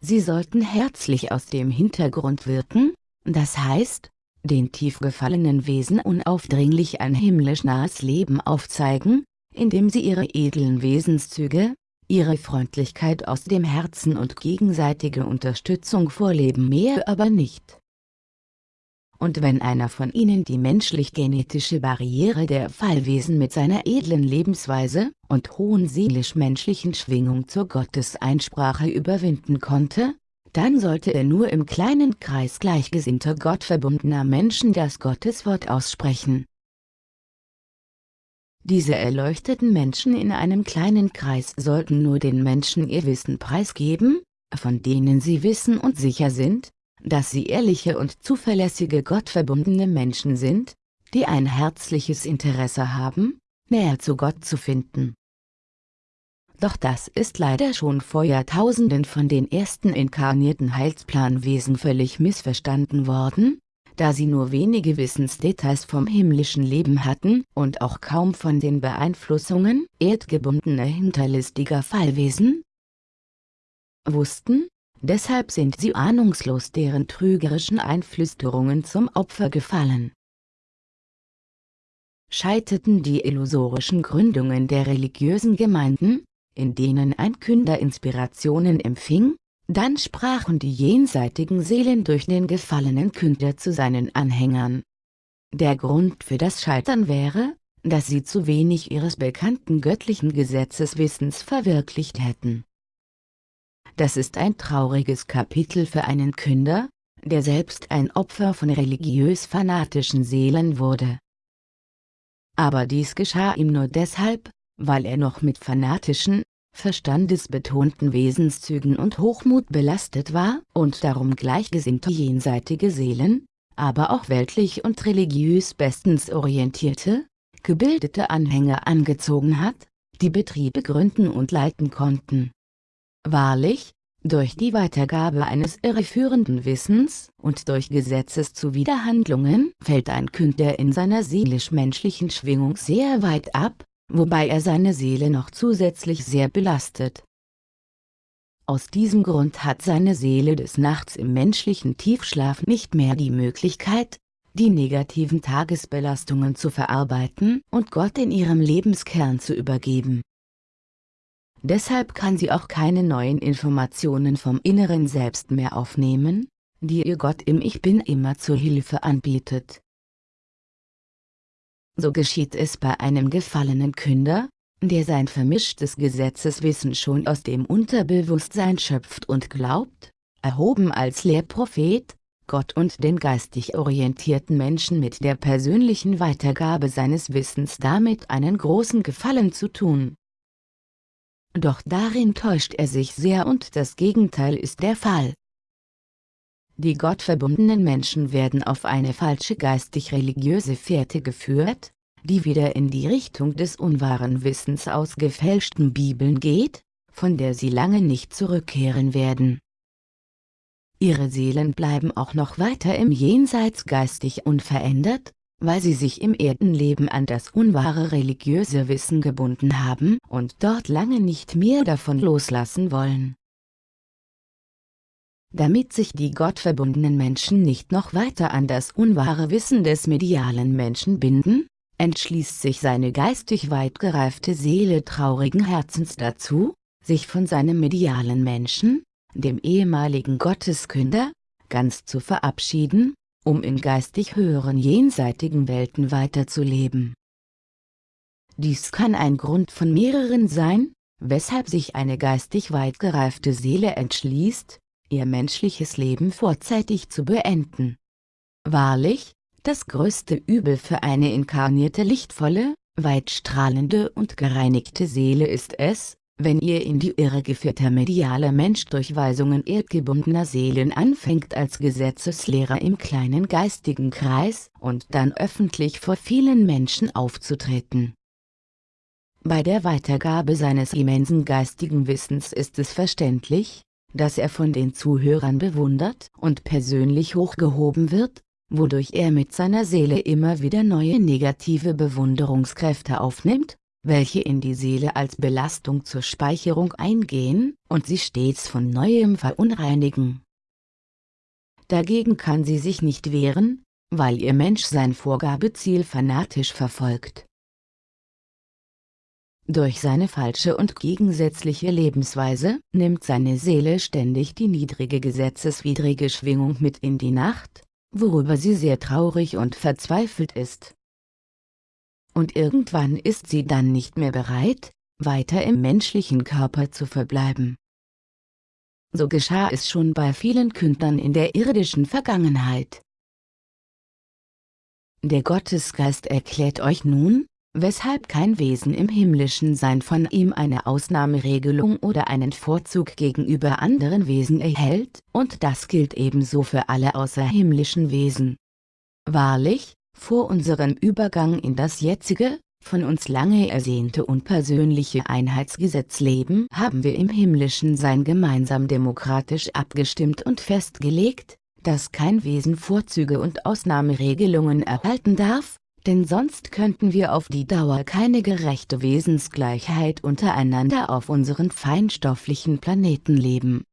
Sie sollten herzlich aus dem Hintergrund wirken, das heißt, den tief gefallenen Wesen unaufdringlich ein himmlisch nahes Leben aufzeigen, indem sie ihre edlen Wesenszüge, ihre Freundlichkeit aus dem Herzen und gegenseitige Unterstützung vorleben mehr aber nicht. Und wenn einer von ihnen die menschlich-genetische Barriere der Fallwesen mit seiner edlen Lebensweise und hohen seelisch-menschlichen Schwingung zur Gotteseinsprache überwinden konnte, dann sollte er nur im kleinen Kreis gleichgesinnter gottverbundener Menschen das Gotteswort aussprechen, diese erleuchteten Menschen in einem kleinen Kreis sollten nur den Menschen ihr Wissen preisgeben, von denen sie wissen und sicher sind, dass sie ehrliche und zuverlässige gottverbundene Menschen sind, die ein herzliches Interesse haben, näher zu Gott zu finden. Doch das ist leider schon vor Jahrtausenden von den ersten inkarnierten Heilsplanwesen völlig missverstanden worden, da sie nur wenige Wissensdetails vom himmlischen Leben hatten und auch kaum von den Beeinflussungen erdgebundener hinterlistiger Fallwesen wussten, deshalb sind sie ahnungslos deren trügerischen Einflüsterungen zum Opfer gefallen. Scheiterten die illusorischen Gründungen der religiösen Gemeinden, in denen ein Künder Inspirationen empfing, dann sprachen die jenseitigen Seelen durch den gefallenen Künder zu seinen Anhängern. Der Grund für das Scheitern wäre, dass sie zu wenig ihres bekannten göttlichen Gesetzeswissens verwirklicht hätten. Das ist ein trauriges Kapitel für einen Künder, der selbst ein Opfer von religiös-fanatischen Seelen wurde. Aber dies geschah ihm nur deshalb, weil er noch mit fanatischen, verstandesbetonten Wesenszügen und Hochmut belastet war und darum gleichgesinnte jenseitige Seelen, aber auch weltlich und religiös bestens orientierte, gebildete Anhänger angezogen hat, die Betriebe gründen und leiten konnten. Wahrlich, durch die Weitergabe eines irreführenden Wissens und durch Gesetzeszuwiderhandlungen fällt ein Künder in seiner seelisch-menschlichen Schwingung sehr weit ab, wobei er seine Seele noch zusätzlich sehr belastet. Aus diesem Grund hat seine Seele des Nachts im menschlichen Tiefschlaf nicht mehr die Möglichkeit, die negativen Tagesbelastungen zu verarbeiten und Gott in ihrem Lebenskern zu übergeben. Deshalb kann sie auch keine neuen Informationen vom inneren Selbst mehr aufnehmen, die ihr Gott im Ich Bin immer zur Hilfe anbietet. So geschieht es bei einem gefallenen Künder, der sein vermischtes Gesetzeswissen schon aus dem Unterbewusstsein schöpft und glaubt, erhoben als Lehrprophet, Gott und den geistig orientierten Menschen mit der persönlichen Weitergabe seines Wissens damit einen großen Gefallen zu tun. Doch darin täuscht er sich sehr und das Gegenteil ist der Fall. Die gottverbundenen Menschen werden auf eine falsche geistig-religiöse Fährte geführt, die wieder in die Richtung des unwahren Wissens aus gefälschten Bibeln geht, von der sie lange nicht zurückkehren werden. Ihre Seelen bleiben auch noch weiter im Jenseits geistig unverändert, weil sie sich im Erdenleben an das unwahre religiöse Wissen gebunden haben und dort lange nicht mehr davon loslassen wollen. Damit sich die gottverbundenen Menschen nicht noch weiter an das unwahre Wissen des medialen Menschen binden, entschließt sich seine geistig weit gereifte Seele traurigen Herzens dazu, sich von seinem medialen Menschen, dem ehemaligen Gotteskünder, ganz zu verabschieden, um in geistig höheren jenseitigen Welten weiterzuleben. Dies kann ein Grund von mehreren sein, weshalb sich eine geistig weit gereifte Seele entschließt, ihr menschliches Leben vorzeitig zu beenden. Wahrlich, das größte Übel für eine inkarnierte lichtvolle, weitstrahlende und gereinigte Seele ist es, wenn ihr in die Irre geführter medialer Mensch durch Weisungen erdgebundener Seelen anfängt als Gesetzeslehrer im kleinen geistigen Kreis und dann öffentlich vor vielen Menschen aufzutreten. Bei der Weitergabe seines immensen geistigen Wissens ist es verständlich, dass er von den Zuhörern bewundert und persönlich hochgehoben wird, wodurch er mit seiner Seele immer wieder neue negative Bewunderungskräfte aufnimmt, welche in die Seele als Belastung zur Speicherung eingehen und sie stets von Neuem verunreinigen. Dagegen kann sie sich nicht wehren, weil ihr Mensch sein Vorgabeziel fanatisch verfolgt. Durch seine falsche und gegensätzliche Lebensweise nimmt seine Seele ständig die niedrige gesetzeswidrige Schwingung mit in die Nacht, worüber sie sehr traurig und verzweifelt ist. Und irgendwann ist sie dann nicht mehr bereit, weiter im menschlichen Körper zu verbleiben. So geschah es schon bei vielen Kündern in der irdischen Vergangenheit. Der Gottesgeist erklärt euch nun, weshalb kein Wesen im himmlischen Sein von ihm eine Ausnahmeregelung oder einen Vorzug gegenüber anderen Wesen erhält, und das gilt ebenso für alle außerhimmlischen Wesen. Wahrlich, vor unserem Übergang in das jetzige, von uns lange ersehnte unpersönliche Einheitsgesetzleben haben wir im himmlischen Sein gemeinsam demokratisch abgestimmt und festgelegt, dass kein Wesen Vorzüge und Ausnahmeregelungen erhalten darf, denn sonst könnten wir auf die Dauer keine gerechte Wesensgleichheit untereinander auf unseren feinstofflichen Planeten leben.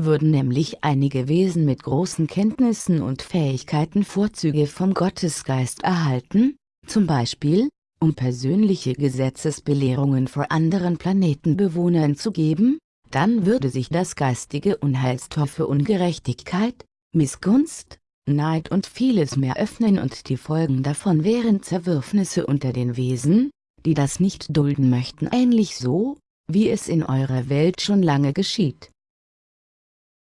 Würden nämlich einige Wesen mit großen Kenntnissen und Fähigkeiten Vorzüge vom Gottesgeist erhalten, zum Beispiel, um persönliche Gesetzesbelehrungen vor anderen Planetenbewohnern zu geben, dann würde sich das geistige Unheilstor für Ungerechtigkeit, Missgunst, Neid und vieles mehr öffnen und die Folgen davon wären Zerwürfnisse unter den Wesen, die das nicht dulden möchten ähnlich so, wie es in eurer Welt schon lange geschieht.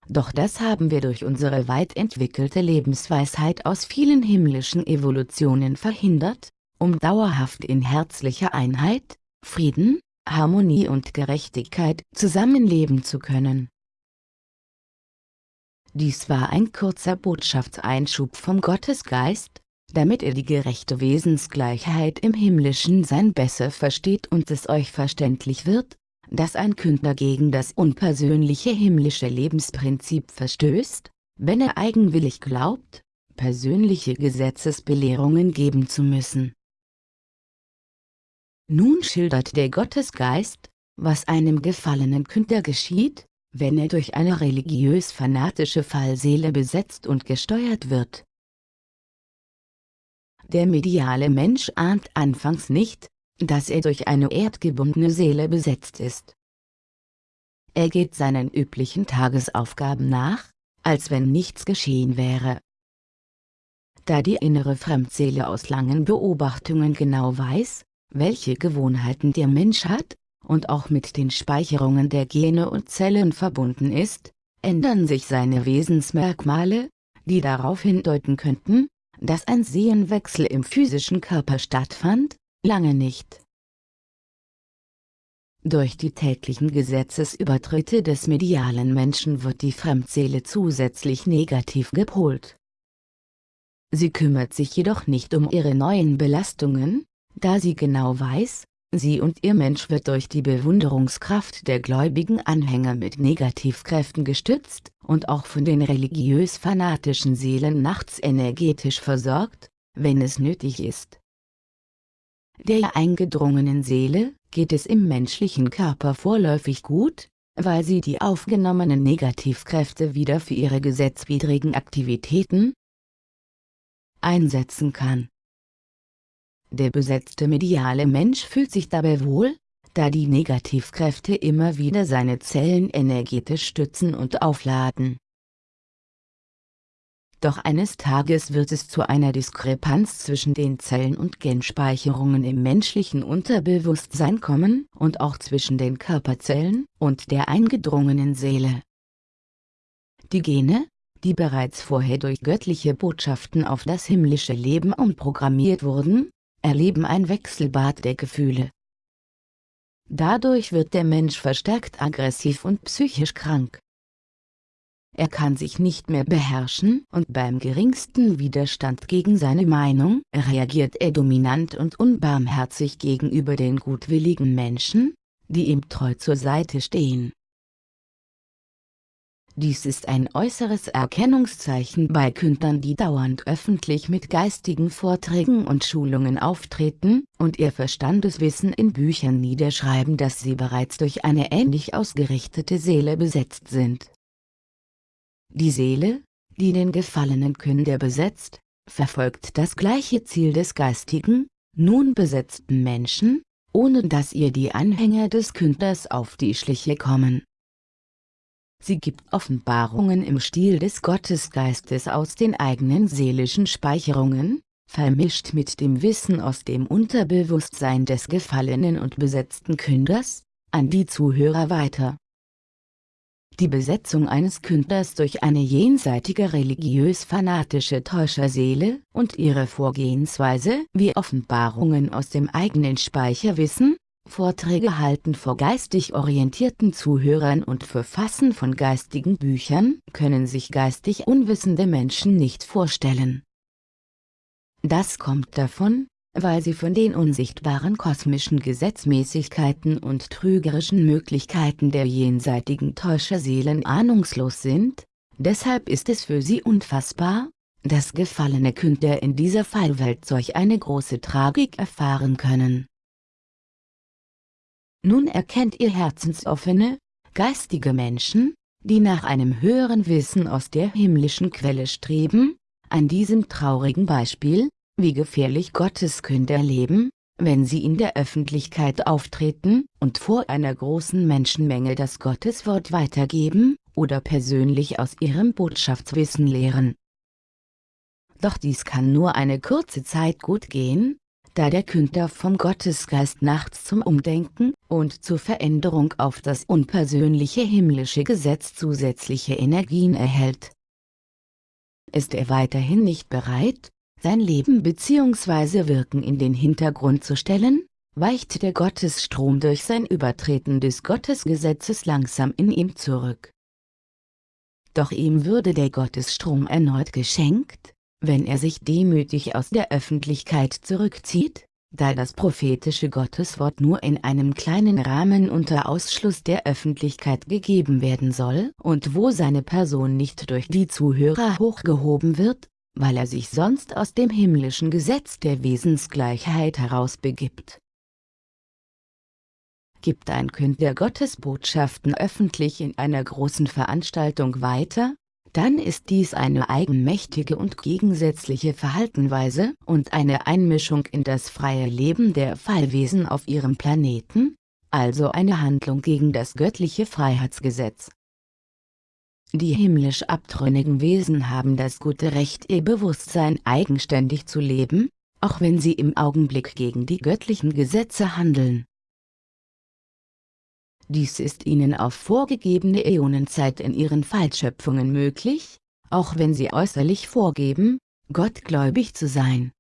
Doch das haben wir durch unsere weit entwickelte Lebensweisheit aus vielen himmlischen Evolutionen verhindert, um dauerhaft in herzlicher Einheit, Frieden, Harmonie und Gerechtigkeit zusammenleben zu können. Dies war ein kurzer Botschaftseinschub vom Gottesgeist, damit ihr die gerechte Wesensgleichheit im himmlischen Sein besser versteht und es euch verständlich wird, dass ein Künder gegen das unpersönliche himmlische Lebensprinzip verstößt, wenn er eigenwillig glaubt, persönliche Gesetzesbelehrungen geben zu müssen. Nun schildert der Gottesgeist, was einem gefallenen Künder geschieht, wenn er durch eine religiös-fanatische Fallseele besetzt und gesteuert wird. Der mediale Mensch ahnt anfangs nicht, dass er durch eine erdgebundene Seele besetzt ist. Er geht seinen üblichen Tagesaufgaben nach, als wenn nichts geschehen wäre. Da die innere Fremdseele aus langen Beobachtungen genau weiß, welche Gewohnheiten der Mensch hat, und auch mit den Speicherungen der Gene und Zellen verbunden ist, ändern sich seine Wesensmerkmale, die darauf hindeuten könnten, dass ein Sehenwechsel im physischen Körper stattfand, lange nicht. Durch die täglichen Gesetzesübertritte des medialen Menschen wird die Fremdseele zusätzlich negativ gepolt. Sie kümmert sich jedoch nicht um ihre neuen Belastungen, da sie genau weiß, sie und ihr Mensch wird durch die Bewunderungskraft der gläubigen Anhänger mit Negativkräften gestützt und auch von den religiös-fanatischen Seelen nachts energetisch versorgt, wenn es nötig ist. Der eingedrungenen Seele geht es im menschlichen Körper vorläufig gut, weil sie die aufgenommenen Negativkräfte wieder für ihre gesetzwidrigen Aktivitäten einsetzen kann. Der besetzte mediale Mensch fühlt sich dabei wohl, da die Negativkräfte immer wieder seine Zellen energetisch stützen und aufladen. Doch eines Tages wird es zu einer Diskrepanz zwischen den Zellen- und Genspeicherungen im menschlichen Unterbewusstsein kommen und auch zwischen den Körperzellen und der eingedrungenen Seele. Die Gene, die bereits vorher durch göttliche Botschaften auf das himmlische Leben umprogrammiert wurden, erleben ein Wechselbad der Gefühle. Dadurch wird der Mensch verstärkt aggressiv und psychisch krank. Er kann sich nicht mehr beherrschen und beim geringsten Widerstand gegen seine Meinung reagiert er dominant und unbarmherzig gegenüber den gutwilligen Menschen, die ihm treu zur Seite stehen. Dies ist ein äußeres Erkennungszeichen bei Kündern die dauernd öffentlich mit geistigen Vorträgen und Schulungen auftreten und ihr Verstandeswissen in Büchern niederschreiben dass sie bereits durch eine ähnlich ausgerichtete Seele besetzt sind. Die Seele, die den gefallenen Künder besetzt, verfolgt das gleiche Ziel des geistigen, nun besetzten Menschen, ohne dass ihr die Anhänger des Künders auf die Schliche kommen. Sie gibt Offenbarungen im Stil des Gottesgeistes aus den eigenen seelischen Speicherungen, vermischt mit dem Wissen aus dem Unterbewusstsein des gefallenen und besetzten Künders, an die Zuhörer weiter. Die Besetzung eines Künders durch eine jenseitige religiös-fanatische Täuscherseele und ihre Vorgehensweise wie Offenbarungen aus dem eigenen Speicherwissen, Vorträge halten vor geistig orientierten Zuhörern und Verfassen von geistigen Büchern können sich geistig unwissende Menschen nicht vorstellen. Das kommt davon, weil sie von den unsichtbaren kosmischen Gesetzmäßigkeiten und trügerischen Möglichkeiten der jenseitigen Täuscherseelen ahnungslos sind, deshalb ist es für sie unfassbar, dass gefallene Künder in dieser Fallwelt solch eine große Tragik erfahren können. Nun erkennt ihr herzensoffene, geistige Menschen, die nach einem höheren Wissen aus der himmlischen Quelle streben, an diesem traurigen Beispiel, wie gefährlich Gotteskünder leben, wenn sie in der Öffentlichkeit auftreten und vor einer großen Menschenmenge das Gotteswort weitergeben oder persönlich aus ihrem Botschaftswissen lehren. Doch dies kann nur eine kurze Zeit gut gehen, da der Künder vom Gottesgeist nachts zum Umdenken und zur Veränderung auf das unpersönliche himmlische Gesetz zusätzliche Energien erhält. Ist er weiterhin nicht bereit, sein Leben bzw. Wirken in den Hintergrund zu stellen, weicht der Gottesstrom durch sein Übertreten des Gottesgesetzes langsam in ihm zurück. Doch ihm würde der Gottesstrom erneut geschenkt, wenn er sich demütig aus der Öffentlichkeit zurückzieht, da das prophetische Gotteswort nur in einem kleinen Rahmen unter Ausschluss der Öffentlichkeit gegeben werden soll und wo seine Person nicht durch die Zuhörer hochgehoben wird, weil er sich sonst aus dem himmlischen Gesetz der Wesensgleichheit herausbegibt. Gibt ein Künder Gottesbotschaften öffentlich in einer großen Veranstaltung weiter, dann ist dies eine eigenmächtige und gegensätzliche Verhaltenweise und eine Einmischung in das freie Leben der Fallwesen auf ihrem Planeten, also eine Handlung gegen das göttliche Freiheitsgesetz. Die himmlisch abtrünnigen Wesen haben das gute Recht ihr Bewusstsein eigenständig zu leben, auch wenn sie im Augenblick gegen die göttlichen Gesetze handeln. Dies ist ihnen auf vorgegebene Äonenzeit in ihren Fallschöpfungen möglich, auch wenn sie äußerlich vorgeben, gottgläubig zu sein.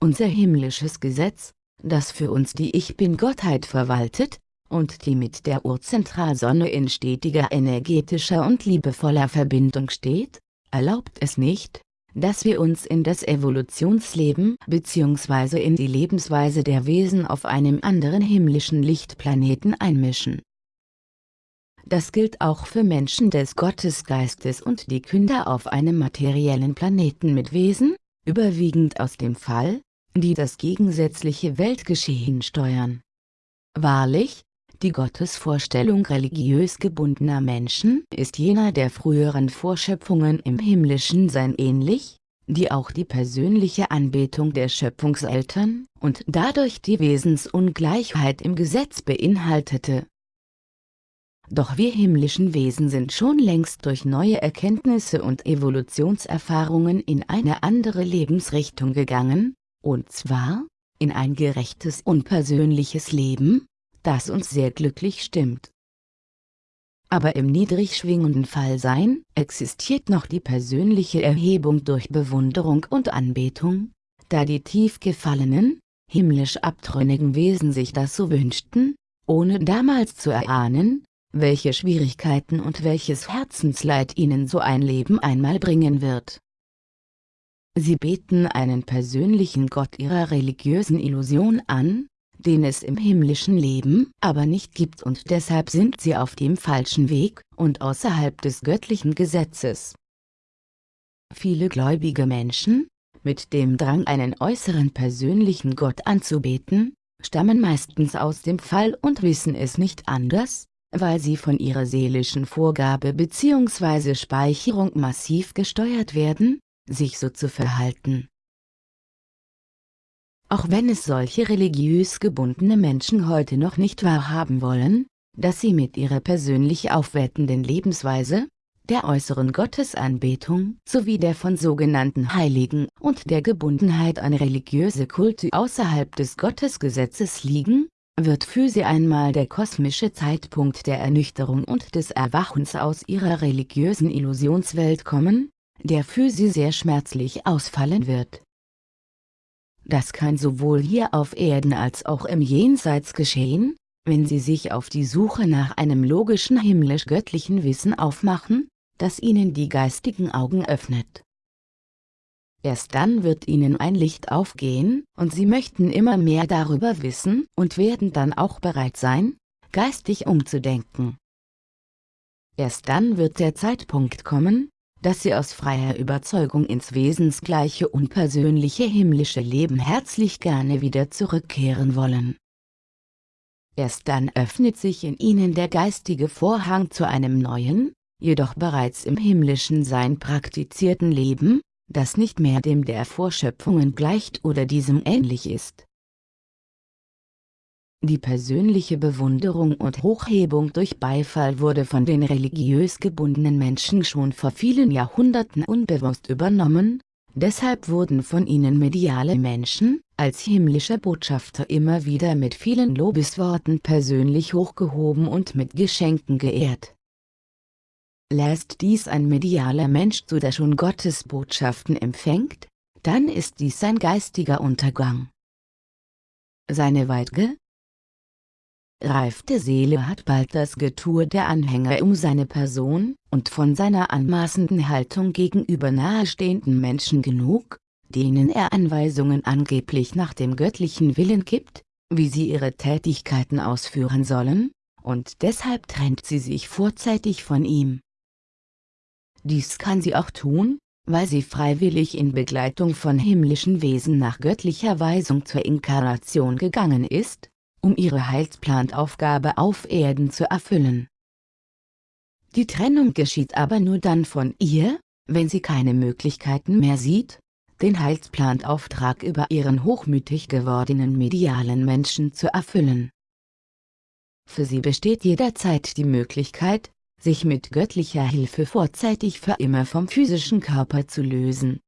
Unser himmlisches Gesetz, das für uns die Ich-Bin-Gottheit verwaltet, und die mit der Urzentralsonne in stetiger energetischer und liebevoller Verbindung steht, erlaubt es nicht, dass wir uns in das Evolutionsleben bzw. in die Lebensweise der Wesen auf einem anderen himmlischen Lichtplaneten einmischen. Das gilt auch für Menschen des Gottesgeistes und die Künder auf einem materiellen Planeten mit Wesen, überwiegend aus dem Fall, die das gegensätzliche Weltgeschehen steuern. Wahrlich, die Gottesvorstellung religiös gebundener Menschen ist jener der früheren Vorschöpfungen im himmlischen Sein ähnlich, die auch die persönliche Anbetung der Schöpfungseltern und dadurch die Wesensungleichheit im Gesetz beinhaltete. Doch wir himmlischen Wesen sind schon längst durch neue Erkenntnisse und Evolutionserfahrungen in eine andere Lebensrichtung gegangen, und zwar, in ein gerechtes und persönliches Leben, das uns sehr glücklich stimmt. Aber im niedrig schwingenden Fallsein existiert noch die persönliche Erhebung durch Bewunderung und Anbetung, da die tief gefallenen, himmlisch abtrünnigen Wesen sich das so wünschten, ohne damals zu erahnen, welche Schwierigkeiten und welches Herzensleid ihnen so ein Leben einmal bringen wird. Sie beten einen persönlichen Gott ihrer religiösen Illusion an, den es im himmlischen Leben aber nicht gibt und deshalb sind sie auf dem falschen Weg und außerhalb des göttlichen Gesetzes. Viele gläubige Menschen, mit dem Drang einen äußeren persönlichen Gott anzubeten, stammen meistens aus dem Fall und wissen es nicht anders, weil sie von ihrer seelischen Vorgabe bzw. Speicherung massiv gesteuert werden, sich so zu verhalten. Auch wenn es solche religiös gebundene Menschen heute noch nicht wahrhaben wollen, dass sie mit ihrer persönlich aufwertenden Lebensweise, der äußeren Gottesanbetung sowie der von sogenannten Heiligen und der Gebundenheit an religiöse Kulte außerhalb des Gottesgesetzes liegen, wird für sie einmal der kosmische Zeitpunkt der Ernüchterung und des Erwachens aus ihrer religiösen Illusionswelt kommen, der für sie sehr schmerzlich ausfallen wird. Das kann sowohl hier auf Erden als auch im Jenseits geschehen, wenn sie sich auf die Suche nach einem logischen himmlisch-göttlichen Wissen aufmachen, das ihnen die geistigen Augen öffnet. Erst dann wird ihnen ein Licht aufgehen, und sie möchten immer mehr darüber wissen und werden dann auch bereit sein, geistig umzudenken. Erst dann wird der Zeitpunkt kommen, dass sie aus freier Überzeugung ins wesensgleiche unpersönliche himmlische Leben herzlich gerne wieder zurückkehren wollen. Erst dann öffnet sich in ihnen der geistige Vorhang zu einem neuen, jedoch bereits im himmlischen Sein praktizierten Leben, das nicht mehr dem der Vorschöpfungen gleicht oder diesem ähnlich ist. Die persönliche Bewunderung und Hochhebung durch Beifall wurde von den religiös gebundenen Menschen schon vor vielen Jahrhunderten unbewusst übernommen, deshalb wurden von ihnen mediale Menschen, als himmlische Botschafter immer wieder mit vielen Lobesworten persönlich hochgehoben und mit Geschenken geehrt. Lässt dies ein medialer Mensch zu, der schon Gottes Botschaften empfängt, dann ist dies sein geistiger Untergang. Seine weitge, reifte Seele hat bald das Getue der Anhänger um seine Person und von seiner anmaßenden Haltung gegenüber nahestehenden Menschen genug, denen er Anweisungen angeblich nach dem göttlichen Willen gibt, wie sie ihre Tätigkeiten ausführen sollen, und deshalb trennt sie sich vorzeitig von ihm. Dies kann sie auch tun, weil sie freiwillig in Begleitung von himmlischen Wesen nach göttlicher Weisung zur Inkarnation gegangen ist, um ihre Heilsplantaufgabe auf Erden zu erfüllen. Die Trennung geschieht aber nur dann von ihr, wenn sie keine Möglichkeiten mehr sieht, den Heilsplantauftrag über ihren hochmütig gewordenen medialen Menschen zu erfüllen. Für sie besteht jederzeit die Möglichkeit, sich mit göttlicher Hilfe vorzeitig für immer vom physischen Körper zu lösen.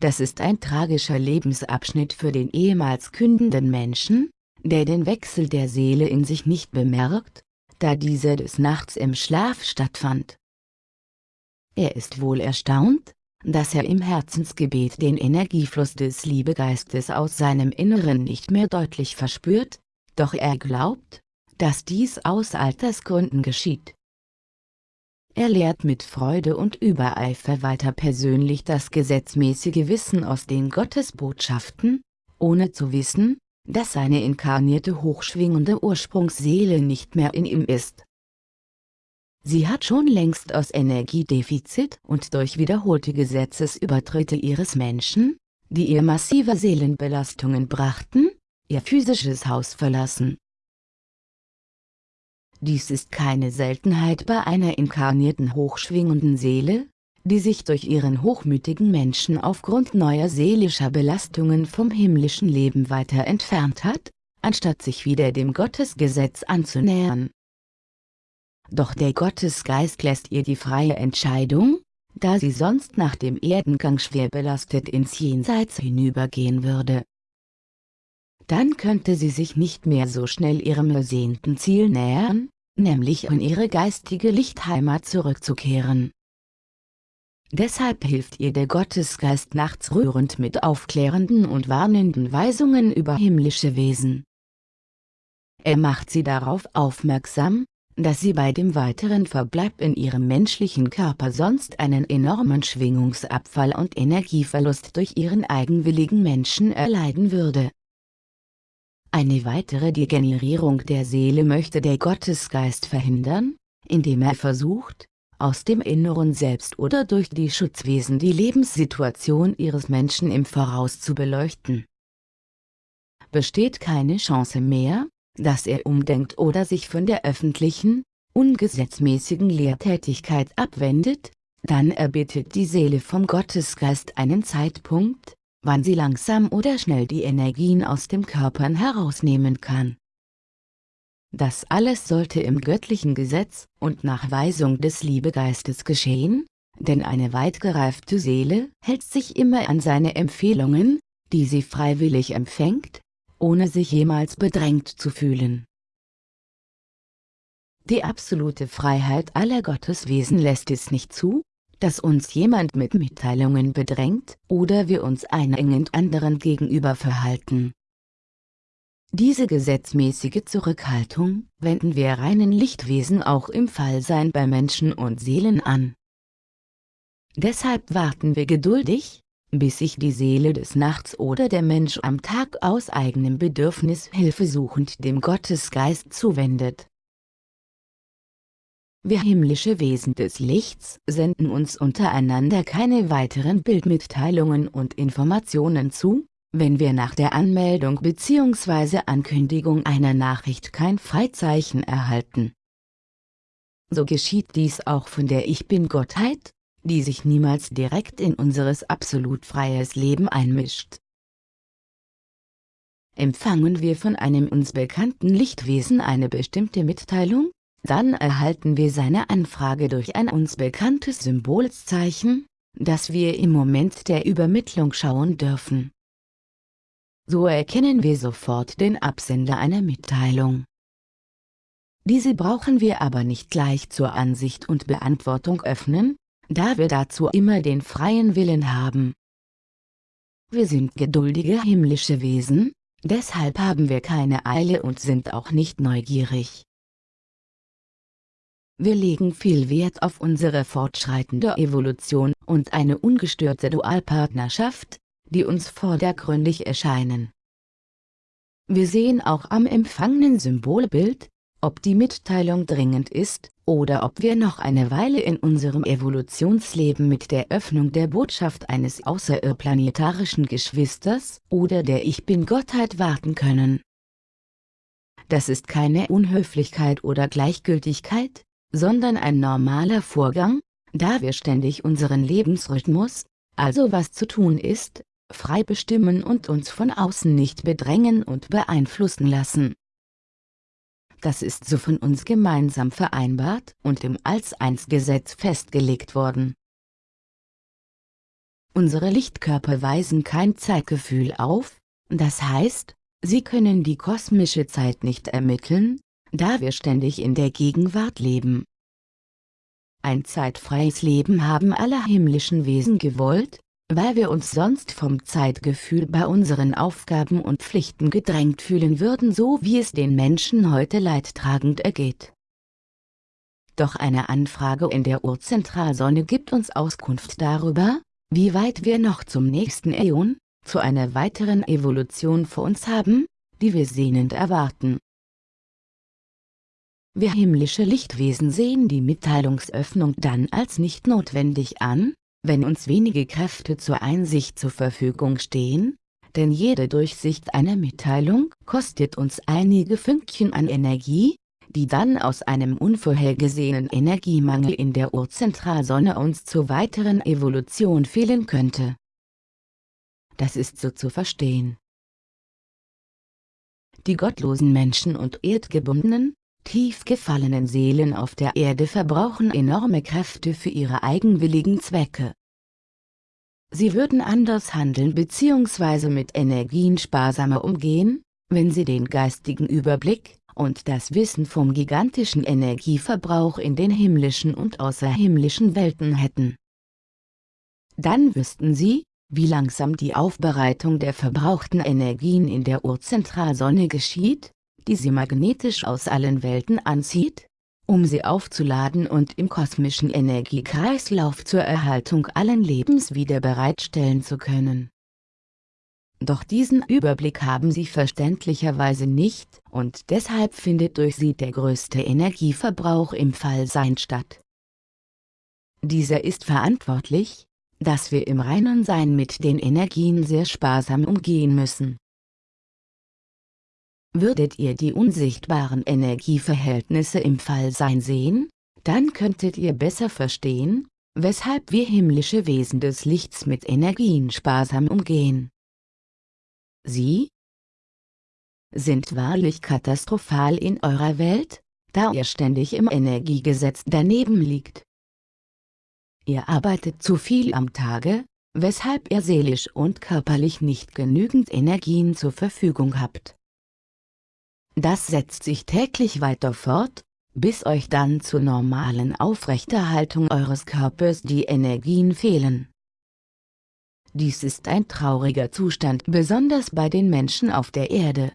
Das ist ein tragischer Lebensabschnitt für den ehemals kündenden Menschen, der den Wechsel der Seele in sich nicht bemerkt, da dieser des Nachts im Schlaf stattfand. Er ist wohl erstaunt, dass er im Herzensgebet den Energiefluss des Liebegeistes aus seinem Inneren nicht mehr deutlich verspürt, doch er glaubt, dass dies aus Altersgründen geschieht. Er lehrt mit Freude und Übereifer weiter persönlich das gesetzmäßige Wissen aus den Gottesbotschaften, ohne zu wissen, dass seine inkarnierte hochschwingende Ursprungsseele nicht mehr in ihm ist. Sie hat schon längst aus Energiedefizit und durch wiederholte Gesetzesübertritte ihres Menschen, die ihr massive Seelenbelastungen brachten, ihr physisches Haus verlassen. Dies ist keine Seltenheit bei einer inkarnierten hochschwingenden Seele, die sich durch ihren hochmütigen Menschen aufgrund neuer seelischer Belastungen vom himmlischen Leben weiter entfernt hat, anstatt sich wieder dem Gottesgesetz anzunähern. Doch der Gottesgeist lässt ihr die freie Entscheidung, da sie sonst nach dem Erdengang schwer belastet ins Jenseits hinübergehen würde. Dann könnte sie sich nicht mehr so schnell ihrem ersehnten Ziel nähern, nämlich in ihre geistige Lichtheimat zurückzukehren. Deshalb hilft ihr der Gottesgeist nachts rührend mit aufklärenden und warnenden Weisungen über himmlische Wesen. Er macht sie darauf aufmerksam, dass sie bei dem weiteren Verbleib in ihrem menschlichen Körper sonst einen enormen Schwingungsabfall und Energieverlust durch ihren eigenwilligen Menschen erleiden würde. Eine weitere Degenerierung der Seele möchte der Gottesgeist verhindern, indem er versucht, aus dem inneren Selbst oder durch die Schutzwesen die Lebenssituation ihres Menschen im Voraus zu beleuchten. Besteht keine Chance mehr, dass er umdenkt oder sich von der öffentlichen, ungesetzmäßigen Lehrtätigkeit abwendet, dann erbittet die Seele vom Gottesgeist einen Zeitpunkt, wann sie langsam oder schnell die Energien aus dem Körpern herausnehmen kann. Das alles sollte im göttlichen Gesetz und nach Weisung des Liebegeistes geschehen, denn eine weit gereifte Seele hält sich immer an seine Empfehlungen, die sie freiwillig empfängt, ohne sich jemals bedrängt zu fühlen. Die absolute Freiheit aller Gotteswesen lässt es nicht zu, dass uns jemand mit Mitteilungen bedrängt oder wir uns einengend anderen gegenüber verhalten. Diese gesetzmäßige Zurückhaltung wenden wir reinen Lichtwesen auch im Fallsein bei Menschen und Seelen an. Deshalb warten wir geduldig, bis sich die Seele des Nachts oder der Mensch am Tag aus eigenem Bedürfnis hilfesuchend dem Gottesgeist zuwendet. Wir himmlische Wesen des Lichts senden uns untereinander keine weiteren Bildmitteilungen und Informationen zu, wenn wir nach der Anmeldung bzw. Ankündigung einer Nachricht kein Freizeichen erhalten. So geschieht dies auch von der Ich Bin-Gottheit, die sich niemals direkt in unseres absolut freies Leben einmischt. Empfangen wir von einem uns bekannten Lichtwesen eine bestimmte Mitteilung, dann erhalten wir seine Anfrage durch ein uns bekanntes Symbolzeichen, das wir im Moment der Übermittlung schauen dürfen. So erkennen wir sofort den Absender einer Mitteilung. Diese brauchen wir aber nicht gleich zur Ansicht und Beantwortung öffnen, da wir dazu immer den freien Willen haben. Wir sind geduldige himmlische Wesen, deshalb haben wir keine Eile und sind auch nicht neugierig. Wir legen viel Wert auf unsere fortschreitende Evolution und eine ungestörte Dualpartnerschaft, die uns vordergründig erscheinen. Wir sehen auch am empfangenen Symbolbild, ob die Mitteilung dringend ist, oder ob wir noch eine Weile in unserem Evolutionsleben mit der Öffnung der Botschaft eines außerplanetarischen Geschwisters oder der Ich Bin-Gottheit warten können. Das ist keine Unhöflichkeit oder Gleichgültigkeit, sondern ein normaler Vorgang, da wir ständig unseren Lebensrhythmus, also was zu tun ist, frei bestimmen und uns von außen nicht bedrängen und beeinflussen lassen. Das ist so von uns gemeinsam vereinbart und im Als-Eins-Gesetz festgelegt worden. Unsere Lichtkörper weisen kein Zeitgefühl auf, das heißt, sie können die kosmische Zeit nicht ermitteln, da wir ständig in der Gegenwart leben. Ein zeitfreies Leben haben alle himmlischen Wesen gewollt, weil wir uns sonst vom Zeitgefühl bei unseren Aufgaben und Pflichten gedrängt fühlen würden so wie es den Menschen heute leidtragend ergeht. Doch eine Anfrage in der Urzentralsonne gibt uns Auskunft darüber, wie weit wir noch zum nächsten Äon, zu einer weiteren Evolution vor uns haben, die wir sehnend erwarten. Wir himmlische Lichtwesen sehen die Mitteilungsöffnung dann als nicht notwendig an, wenn uns wenige Kräfte zur Einsicht zur Verfügung stehen, denn jede Durchsicht einer Mitteilung kostet uns einige Fünkchen an Energie, die dann aus einem unvorhergesehenen Energiemangel in der Urzentralsonne uns zur weiteren Evolution fehlen könnte. Das ist so zu verstehen. Die gottlosen Menschen und erdgebundenen, tief gefallenen Seelen auf der Erde verbrauchen enorme Kräfte für ihre eigenwilligen Zwecke. Sie würden anders handeln bzw. mit Energien sparsamer umgehen, wenn sie den geistigen Überblick und das Wissen vom gigantischen Energieverbrauch in den himmlischen und außerhimmlischen Welten hätten. Dann wüssten sie, wie langsam die Aufbereitung der verbrauchten Energien in der Urzentralsonne geschieht, die sie magnetisch aus allen Welten anzieht, um sie aufzuladen und im kosmischen Energiekreislauf zur Erhaltung allen Lebens wieder bereitstellen zu können. Doch diesen Überblick haben sie verständlicherweise nicht und deshalb findet durch sie der größte Energieverbrauch im Fallsein statt. Dieser ist verantwortlich, dass wir im reinen Sein mit den Energien sehr sparsam umgehen müssen. Würdet ihr die unsichtbaren Energieverhältnisse im Fallsein sehen, dann könntet ihr besser verstehen, weshalb wir himmlische Wesen des Lichts mit Energien sparsam umgehen. Sie sind wahrlich katastrophal in eurer Welt, da ihr ständig im Energiegesetz daneben liegt. Ihr arbeitet zu viel am Tage, weshalb ihr seelisch und körperlich nicht genügend Energien zur Verfügung habt. Das setzt sich täglich weiter fort, bis euch dann zur normalen Aufrechterhaltung eures Körpers die Energien fehlen. Dies ist ein trauriger Zustand besonders bei den Menschen auf der Erde.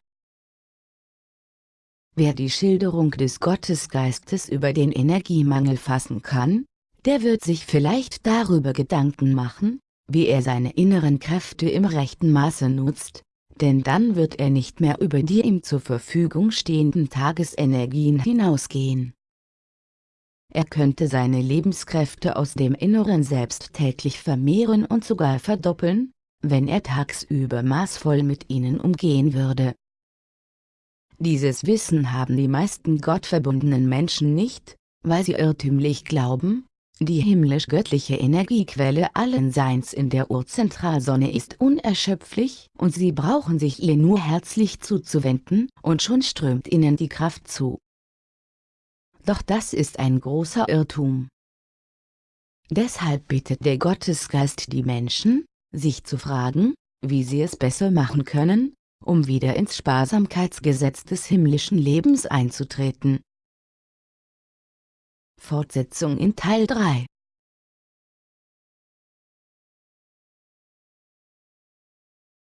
Wer die Schilderung des Gottesgeistes über den Energiemangel fassen kann, der wird sich vielleicht darüber Gedanken machen, wie er seine inneren Kräfte im rechten Maße nutzt, denn dann wird er nicht mehr über die ihm zur Verfügung stehenden Tagesenergien hinausgehen. Er könnte seine Lebenskräfte aus dem inneren Selbst täglich vermehren und sogar verdoppeln, wenn er tagsüber maßvoll mit ihnen umgehen würde. Dieses Wissen haben die meisten gottverbundenen Menschen nicht, weil sie irrtümlich glauben, die himmlisch-göttliche Energiequelle allen Seins in der Urzentralsonne ist unerschöpflich und sie brauchen sich ihr nur herzlich zuzuwenden und schon strömt ihnen die Kraft zu. Doch das ist ein großer Irrtum. Deshalb bittet der Gottesgeist die Menschen, sich zu fragen, wie sie es besser machen können, um wieder ins Sparsamkeitsgesetz des himmlischen Lebens einzutreten. Fortsetzung in Teil 3